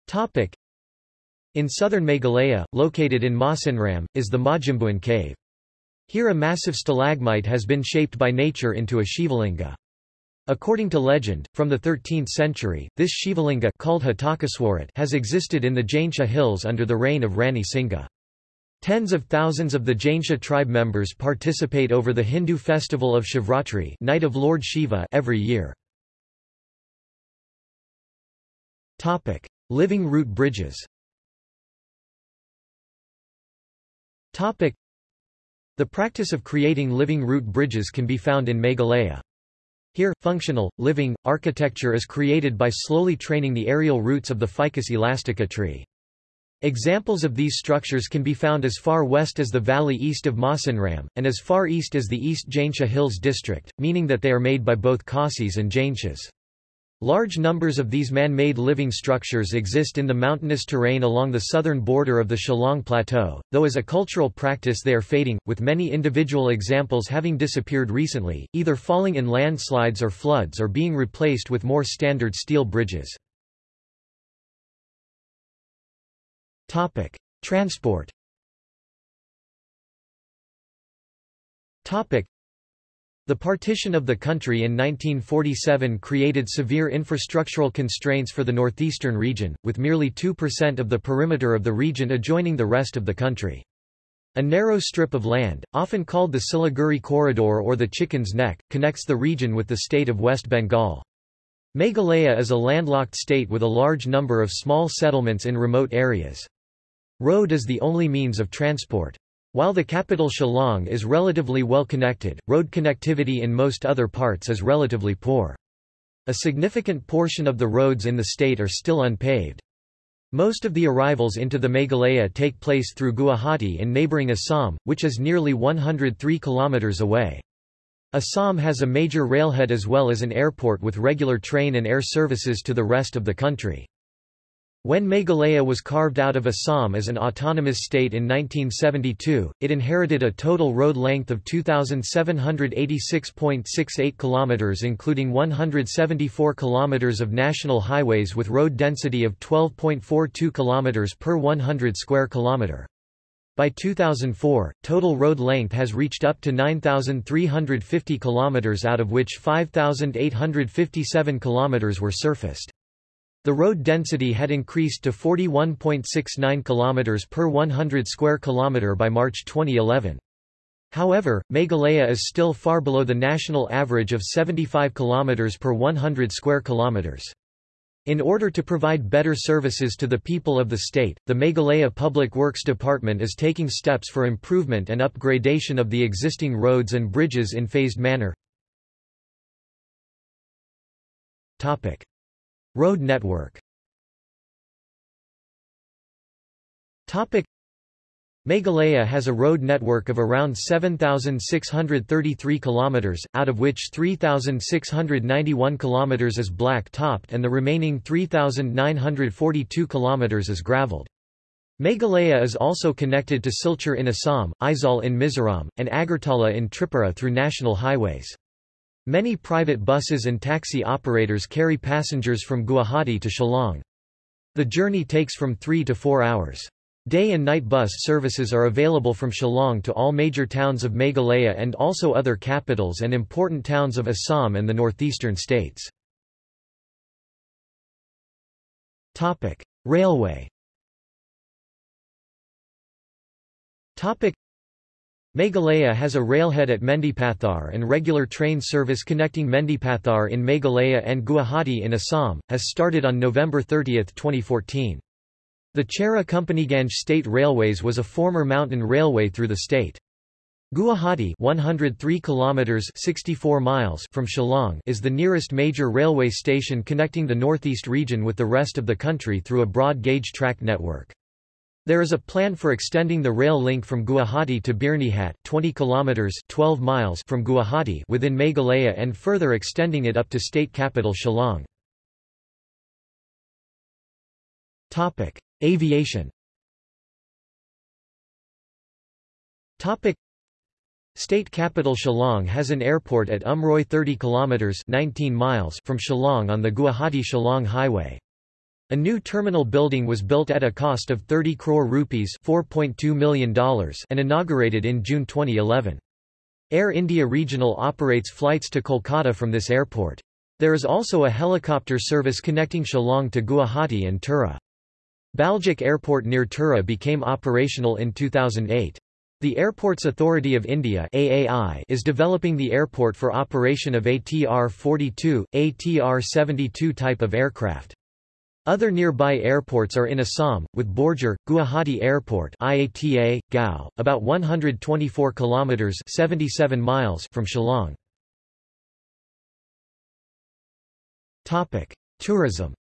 Topic. In southern Meghalaya, located in Mawsynram, is the Mawjymbuin cave. Here a massive stalagmite has been shaped by nature into a Shivalinga. According to legend, from the 13th century, this Shivalinga called has existed in the Jaintia hills under the reign of Rani Singha. Tens of thousands of the Jaintia tribe members participate over the Hindu festival of Shivratri Night of Lord Shiva every year. Living root bridges. The practice of creating living root bridges can be found in Meghalaya. Here, functional, living, architecture is created by slowly training the aerial roots of the Ficus elastica tree. Examples of these structures can be found as far west as the valley east of Mawsynram, and as far east as the East Jaintia Hills district, meaning that they are made by both Khasis and Jaintias. Large numbers of these man-made living structures exist in the mountainous terrain along the southern border of the Shillong Plateau, though as a cultural practice they are fading, with many individual examples having disappeared recently, either falling in landslides or floods or being replaced with more standard steel bridges. Transport the partition of the country in 1947 created severe infrastructural constraints for the northeastern region, with merely 2% of the perimeter of the region adjoining the rest of the country. A narrow strip of land, often called the Siliguri Corridor or the Chicken's Neck, connects the region with the state of West Bengal. Meghalaya is a landlocked state with a large number of small settlements in remote areas. Road is the only means of transport. While the capital Shillong is relatively well connected, road connectivity in most other parts is relatively poor. A significant portion of the roads in the state are still unpaved. Most of the arrivals into the Meghalaya take place through Guwahati in neighbouring Assam, which is nearly 103 kilometres away. Assam has a major railhead as well as an airport with regular train and air services to the rest of the country. When Meghalaya was carved out of Assam as an autonomous state in 1972, it inherited a total road length of 2786.68 kilometers including 174 kilometers of national highways with road density of 12.42 kilometers per 100 square kilometer. By 2004, total road length has reached up to 9,350 km out of which 5,857 km were surfaced. The road density had increased to 41.69 km per 100 square kilometre by March 2011. However, Meghalaya is still far below the national average of 75 km per 100 square kilometers. In order to provide better services to the people of the state, the Meghalaya Public Works Department is taking steps for improvement and upgradation of the existing roads and bridges in phased manner. Topic. Road network. Meghalaya has a road network of around 7,633 km, out of which 3,691 km is black-topped and the remaining 3,942 km is gravelled. Meghalaya is also connected to Silchar in Assam, Aizawl in Mizoram, and Agartala in Tripura through national highways. Many private buses and taxi operators carry passengers from Guwahati to Shillong. The journey takes from three to four hours. Day and night bus services are available from Shillong to all major towns of Meghalaya and also other capitals and important towns of Assam and the northeastern states. Topic: Railway. Topic: Meghalaya has a railhead at Mendipathar and regular train service connecting Mendipathar in Meghalaya and Guwahati in Assam, has started on November 30, 2014. The Chera Companyganj State Railways was a former mountain railway through the state. Guwahati 103 kilometers 64 miles from Shillong is the nearest major railway station connecting the northeast region with the rest of the country through a broad gauge track network. There is a plan for extending the rail link from Guwahati to Birnihat 20 kilometers 12 miles from Guwahati within Meghalaya and further extending it up to state capital Shillong. Topic: Aviation Topic State capital Shillong has an airport at Umroi 30 kilometers 19 miles from Shillong on the Guwahati-Shillong highway. A new terminal building was built at a cost of 30 crore rupees $4.2 million and inaugurated in June 2011. Air India Regional operates flights to Kolkata from this airport. There is also a helicopter service connecting Shillong to Guwahati and Tura. Baljek Airport near Tura became operational in 2008. The Airports Authority of India AAI is developing the airport for operation of ATR-42, ATR-72 type of aircraft. Other nearby airports are in Assam, with Borjhar, Guwahati Airport IATA, Gao, about 124 kilometers 77 miles from Shillong. Topic: Tourism.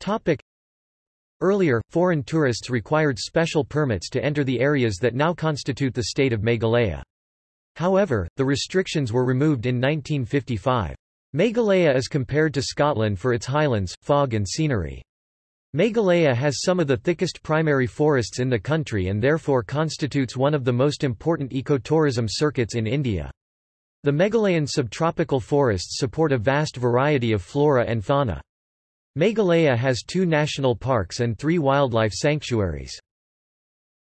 Topic. Earlier, foreign tourists required special permits to enter the areas that now constitute the state of Meghalaya. However, the restrictions were removed in 1955. Meghalaya is compared to Scotland for its highlands, fog and scenery. Meghalaya has some of the thickest primary forests in the country and therefore constitutes one of the most important ecotourism circuits in India. The Meghalayan subtropical forests support a vast variety of flora and fauna. Meghalaya has two national parks and three wildlife sanctuaries.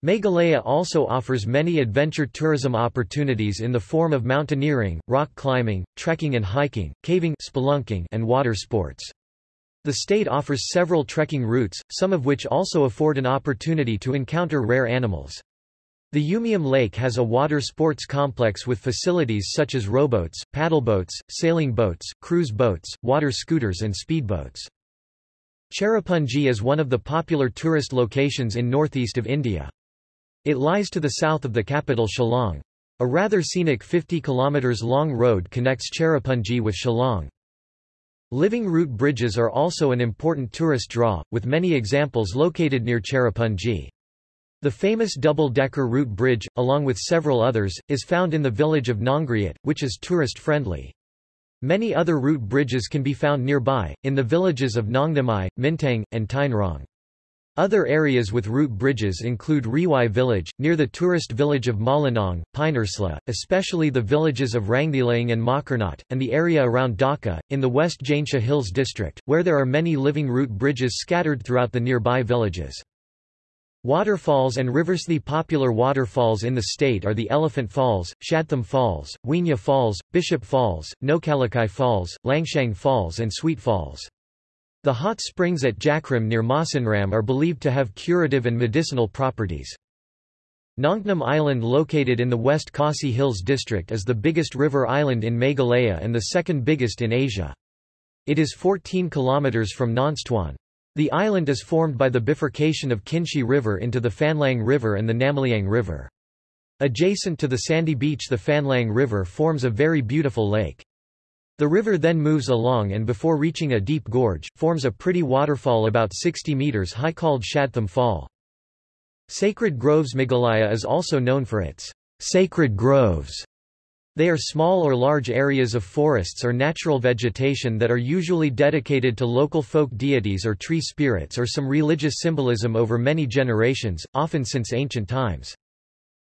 Meghalaya also offers many adventure tourism opportunities in the form of mountaineering, rock climbing, trekking and hiking, caving spelunking, and water sports. The state offers several trekking routes, some of which also afford an opportunity to encounter rare animals. The Umiam Lake has a water sports complex with facilities such as rowboats, paddleboats, sailing boats, cruise boats, water scooters and speedboats. Cherrapunji is one of the popular tourist locations in northeast of India. It lies to the south of the capital Shillong. A rather scenic 50 km long road connects Cherrapunji with Shillong. Living root bridges are also an important tourist draw, with many examples located near Cherrapunji. The famous double-decker root bridge, along with several others, is found in the village of Nongriat, which is tourist-friendly. Many other root bridges can be found nearby, in the villages of Nongnamai, Mintang, and Tainrong. Other areas with root bridges include Riwai village, near the tourist village of Mawlynnong, Pynursla, especially the villages of Rangdilang and Makarnat, and the area around Dawki, in the West Jaintia Hills district, where there are many living root bridges scattered throughout the nearby villages. Waterfalls and rivers The popular waterfalls in the state are the Elephant Falls, Shadtham Falls, Winya Falls, Bishop Falls, Nohkalikai Falls, Langshiang Falls and Sweet Falls. The hot springs at Jakrim near Mawsynram are believed to have curative and medicinal properties. Nongnam Island located in the West Khasi Hills district is the biggest river island in Meghalaya and the second biggest in Asia. It is 14 kilometers from Nongstoin. The island is formed by the bifurcation of Kynshi River into the Fanlang River and the Namliang River. Adjacent to the sandy beach the Fanlang River forms a very beautiful lake. The river then moves along and before reaching a deep gorge, forms a pretty waterfall about 60 meters high called Shadtham Fall. Sacred Groves Meghalaya is also known for its sacred groves they are small or large areas of forests or natural vegetation that are usually dedicated to local folk deities or tree spirits or some religious symbolism over many generations, often since ancient times.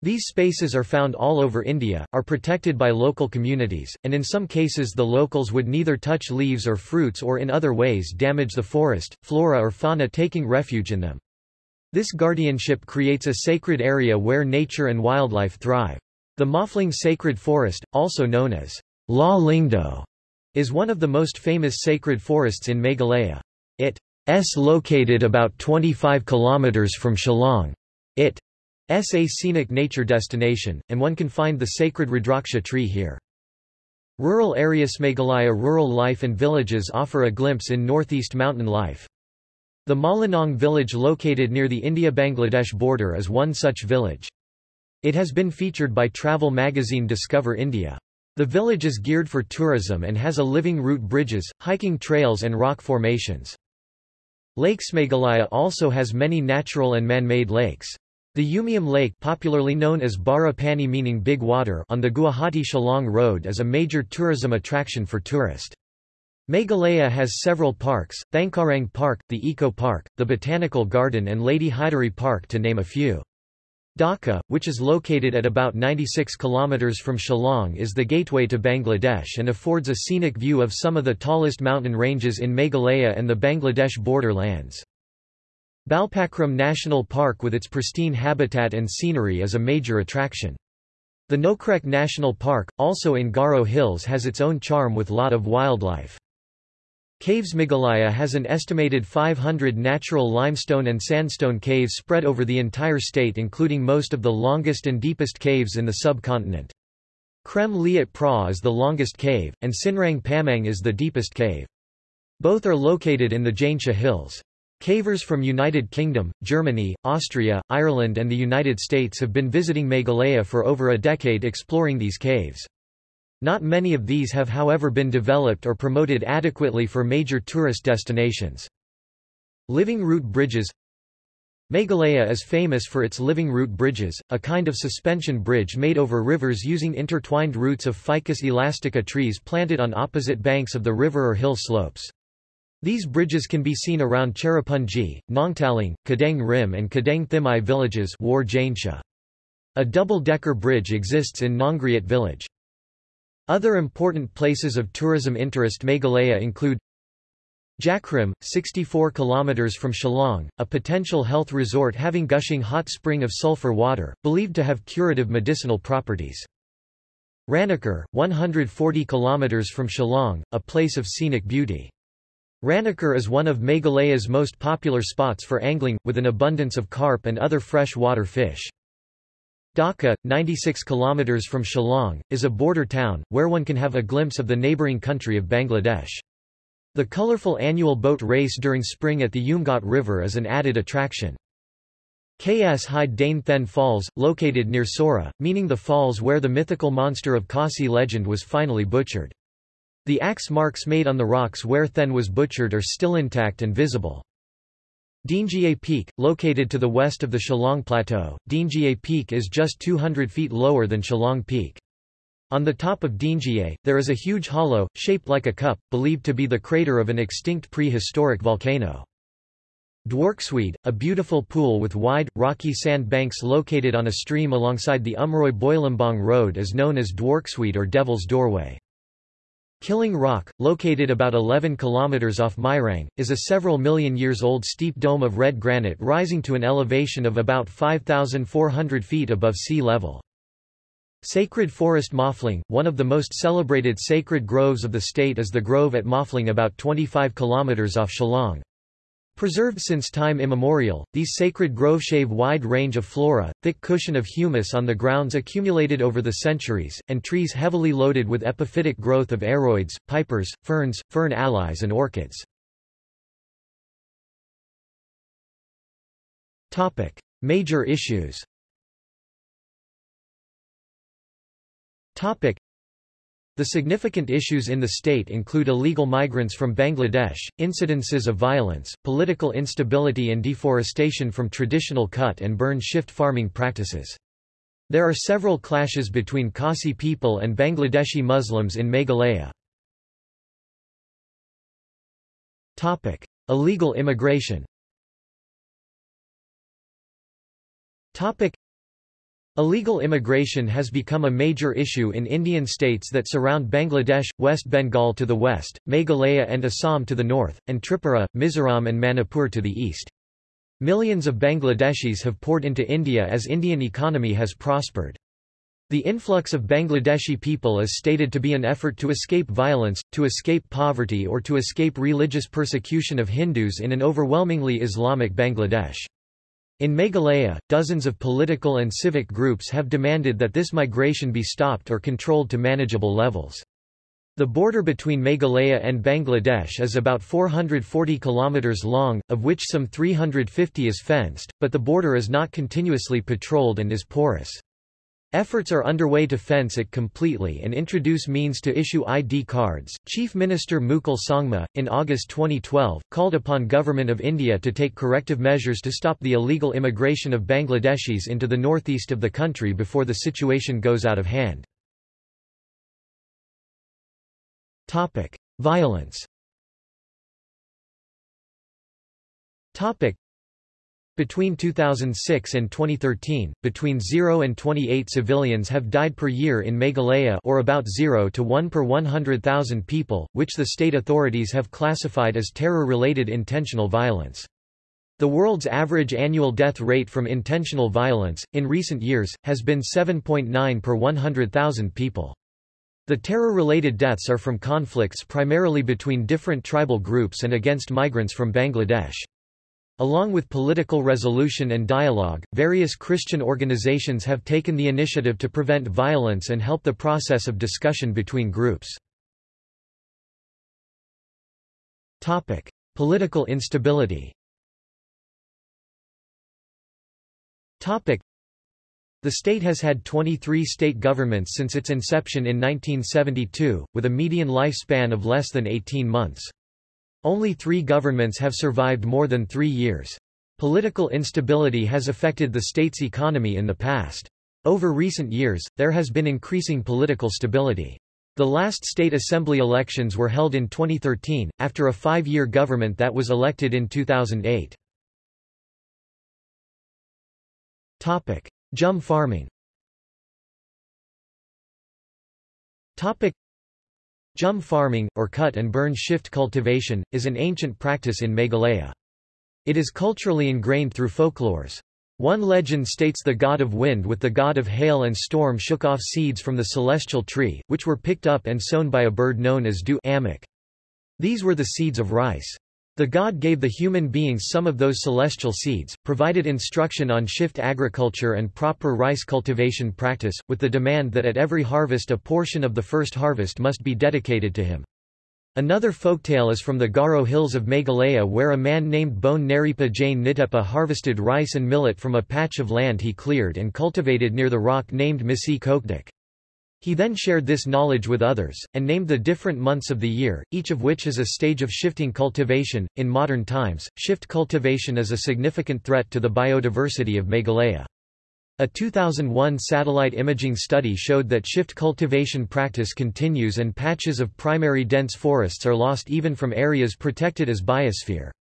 These spaces are found all over India, are protected by local communities, and in some cases the locals would neither touch leaves or fruits or in other ways damage the forest, flora or fauna taking refuge in them. This guardianship creates a sacred area where nature and wildlife thrive. The Mawphlang Sacred Forest, also known as La Lingdo, is one of the most famous sacred forests in Meghalaya. It is located about 25 kilometers from Shillong. It is a scenic nature destination, and one can find the sacred Rudraksha tree here. Rural areas Meghalaya rural life and villages offer a glimpse in northeast mountain life. The Mawlynnong village located near the India-Bangladesh border is one such village. It has been featured by travel magazine Discover India. The village is geared for tourism and has a living route bridges, hiking trails and rock formations. Lakes Meghalaya also has many natural and man-made lakes. The Umiam Lake popularly known as Bara Pani meaning Big Water on the Guwahati-Shillong Road is a major tourism attraction for tourists. Meghalaya has several parks, Thangkharang Park, the Eco Park, the Botanical Garden and Lady Hydari Park to name a few. Dawki, which is located at about 96 km from Shillong is the gateway to Bangladesh and affords a scenic view of some of the tallest mountain ranges in Meghalaya and the Bangladesh border lands. Balpakram National Park with its pristine habitat and scenery is a major attraction. The Nokrek National Park, also in Garo Hills has its own charm with lot of wildlife. Caves Meghalaya has an estimated 500 natural limestone and sandstone caves spread over the entire state including most of the longest and deepest caves in the subcontinent. Krem Liat Pra is the longest cave, and Synrang Pamiang is the deepest cave. Both are located in the Jaintia Hills. Cavers from United Kingdom, Germany, Austria, Ireland and the United States have been visiting Meghalaya for over a decade exploring these caves. Not many of these have however been developed or promoted adequately for major tourist destinations. Living root bridges Meghalaya is famous for its living root bridges, a kind of suspension bridge made over rivers using intertwined roots of Ficus elastica trees planted on opposite banks of the river or hill slopes. These bridges can be seen around Cherrapunji, Nongtaling, Kadang Rim and Kadang Thimai villages War A double-decker bridge exists in Nongriat village. Other important places of tourism interest Meghalaya include Jakrim, 64 km from Shillong, a potential health resort having gushing hot spring of sulfur water, believed to have curative medicinal properties. Ranikor, 140 km from Shillong, a place of scenic beauty. Ranikor is one of Meghalaya's most popular spots for angling, with an abundance of carp and other fresh water fish. Dawki, 96 km from Shillong, is a border town, where one can have a glimpse of the neighbouring country of Bangladesh. The colourful annual boat race during spring at the Umngot River is an added attraction. K.S. Hyde Dane Then Falls, located near Sohra, meaning the falls where the mythical monster of Khasi legend was finally butchered. The axe marks made on the rocks where Then was butchered are still intact and visible. Dingjie Peak, located to the west of the Shillong Plateau, Dingjie Peak is just 200 feet lower than Shillong Peak. On the top of Dingjie, there is a huge hollow, shaped like a cup, believed to be the crater of an extinct prehistoric volcano. Dwarksweed, a beautiful pool with wide, rocky sand banks located on a stream alongside the Umroi Boilambong Road is known as Dwarksweed or Devil's Doorway. Kyllang Rock, located about 11 kilometers off Mairang, is a several million years old steep dome of red granite rising to an elevation of about 5,400 feet above sea level. Sacred Forest Mawphlang, one of the most celebrated sacred groves of the state is the grove at Mawphlang about 25 kilometers off Shillong. Preserved since time immemorial, these sacred groves shave wide range of flora, thick cushion of humus on the grounds accumulated over the centuries, and trees heavily loaded with epiphytic growth of aroids, pipers, ferns, fern allies and orchids. Topic: Major issues the significant issues in the state include illegal migrants from Bangladesh, incidences of violence, political instability and deforestation from traditional cut and burn shift farming practices. There are several clashes between Khasi people and Bangladeshi Muslims in Meghalaya. Topic: Illegal immigration Illegal immigration has become a major issue in Indian states that surround Bangladesh, West Bengal to the west, Meghalaya and Assam to the north, and Tripura, Mizoram and Manipur to the east. Millions of Bangladeshis have poured into India as Indian economy has prospered. The influx of Bangladeshi people is stated to be an effort to escape violence, to escape poverty or to escape religious persecution of Hindus in an overwhelmingly Islamic Bangladesh. In Meghalaya, dozens of political and civic groups have demanded that this migration be stopped or controlled to manageable levels. The border between Meghalaya and Bangladesh is about 440 kilometers long, of which some 350 is fenced, but the border is not continuously patrolled and is porous. Efforts are underway to fence it completely and introduce means to issue ID cards. Chief Minister Mukul Sangma, in August 2012, called upon Government of India to take corrective measures to stop the illegal immigration of Bangladeshis into the northeast of the country before the situation goes out of hand. Topic: Violence. Topic: between 2006 and 2013, between 0 and 28 civilians have died per year in Meghalaya or about 0 to 1 per 100,000 people, which the state authorities have classified as terror-related intentional violence. The world's average annual death rate from intentional violence, in recent years, has been 7.9 per 100,000 people. The terror-related deaths are from conflicts primarily between different tribal groups and against migrants from Bangladesh. Along with political resolution and dialogue, various Christian organizations have taken the initiative to prevent violence and help the process of discussion between groups. Topic: Political instability. Topic: The state has had 23 state governments since its inception in 1972, with a median lifespan of less than 18 months. Only three governments have survived more than three years. Political instability has affected the state's economy in the past. Over recent years, there has been increasing political stability. The last state assembly elections were held in 2013, after a five-year government that was elected in 2008. Jhum farming Jhum farming, or cut and burn shift cultivation, is an ancient practice in Meghalaya. It is culturally ingrained through folklores. One legend states the god of wind with the god of hail and storm shook off seeds from the celestial tree, which were picked up and sown by a bird known as du amok. These were the seeds of rice. The god gave the human beings some of those celestial seeds, provided instruction on shift agriculture and proper rice cultivation practice, with the demand that at every harvest a portion of the first harvest must be dedicated to him. Another folktale is from the Garo hills of Meghalaya where a man named Bone Naripa Jain Nitepa harvested rice and millet from a patch of land he cleared and cultivated near the rock named Misi Kokdik. He then shared this knowledge with others, and named the different months of the year, each of which is a stage of shifting cultivation. In modern times, shift cultivation is a significant threat to the biodiversity of Meghalaya. A 2001 satellite imaging study showed that shift cultivation practice continues and patches of primary dense forests are lost even from areas protected as biosphere.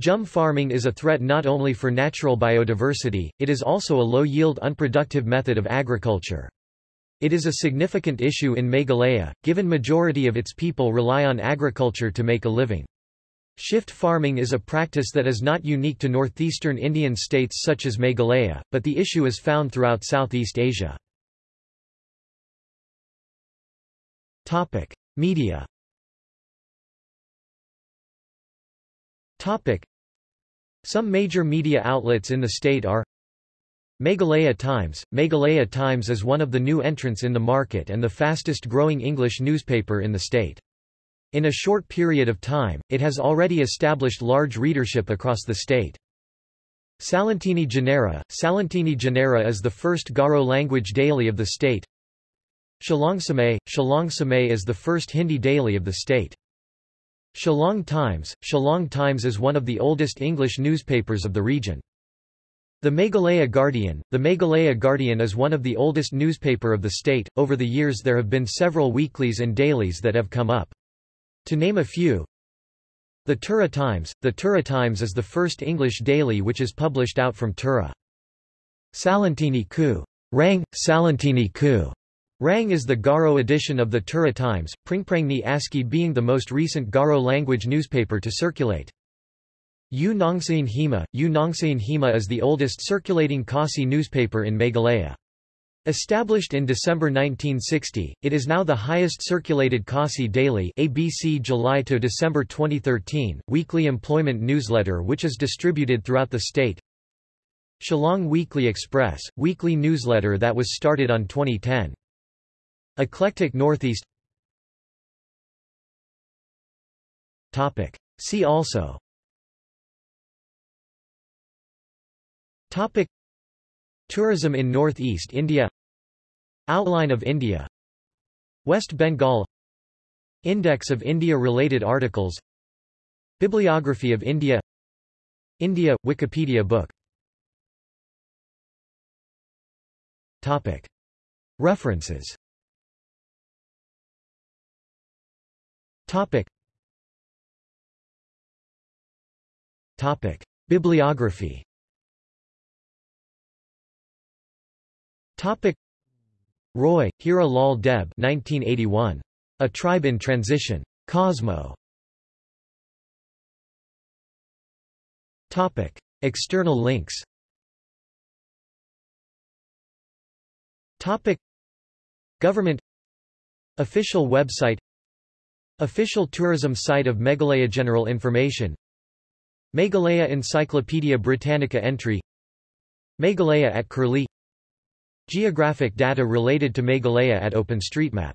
Jhum farming is a threat not only for natural biodiversity, it is also a low-yield unproductive method of agriculture. It is a significant issue in Meghalaya, given majority of its people rely on agriculture to make a living. Shift farming is a practice that is not unique to northeastern Indian states such as Meghalaya, but the issue is found throughout Southeast Asia. Media Some major media outlets in the state are Meghalaya Times Meghalaya Times is one of the new entrants in the market and the fastest growing English newspaper in the state. In a short period of time, it has already established large readership across the state. Salantini Janera Salantini Janera is the first Garo language daily of the state. Shillong Samay Shillong Samay is the first Hindi daily of the state. Shillong Times Shillong Times is one of the oldest English newspapers of the region. The Meghalaya Guardian The Meghalaya Guardian is one of the oldest newspaper of the state. Over the years there have been several weeklies and dailies that have come up. To name a few, The Tura Times The Tura Times is the first English daily which is published out from Tura. Salantini Ku. Rang, Salantini Ku. Rang is the Garo edition of the Tura Times, Pringprangni ASCII being the most recent Garo language newspaper to circulate. U Nongsain Hima U Nongsain Hima is the oldest circulating Khasi newspaper in Meghalaya. Established in December 1960, it is now the highest circulated Khasi daily ABC July to December 2013 weekly employment newsletter which is distributed throughout the state. Shillong Weekly Express, weekly newsletter that was started on 2010. Eclectic Northeast Topic. See also Topic. Tourism in Northeast India. Outline of India. West Bengal. Index of India-related articles. Bibliography of India. India – Wikipedia book. Topic. References. Topic. Topic. Bibliography Topic Roy, Hira Lal Deb 1981. A Tribe in Transition. Cosmo. Topic. External links Topic. Government Official website Official tourism site of Meghalaya General information Meghalaya Encyclopaedia Britannica entry Meghalaya at Curlie Geographic data related to Meghalaya at OpenStreetMap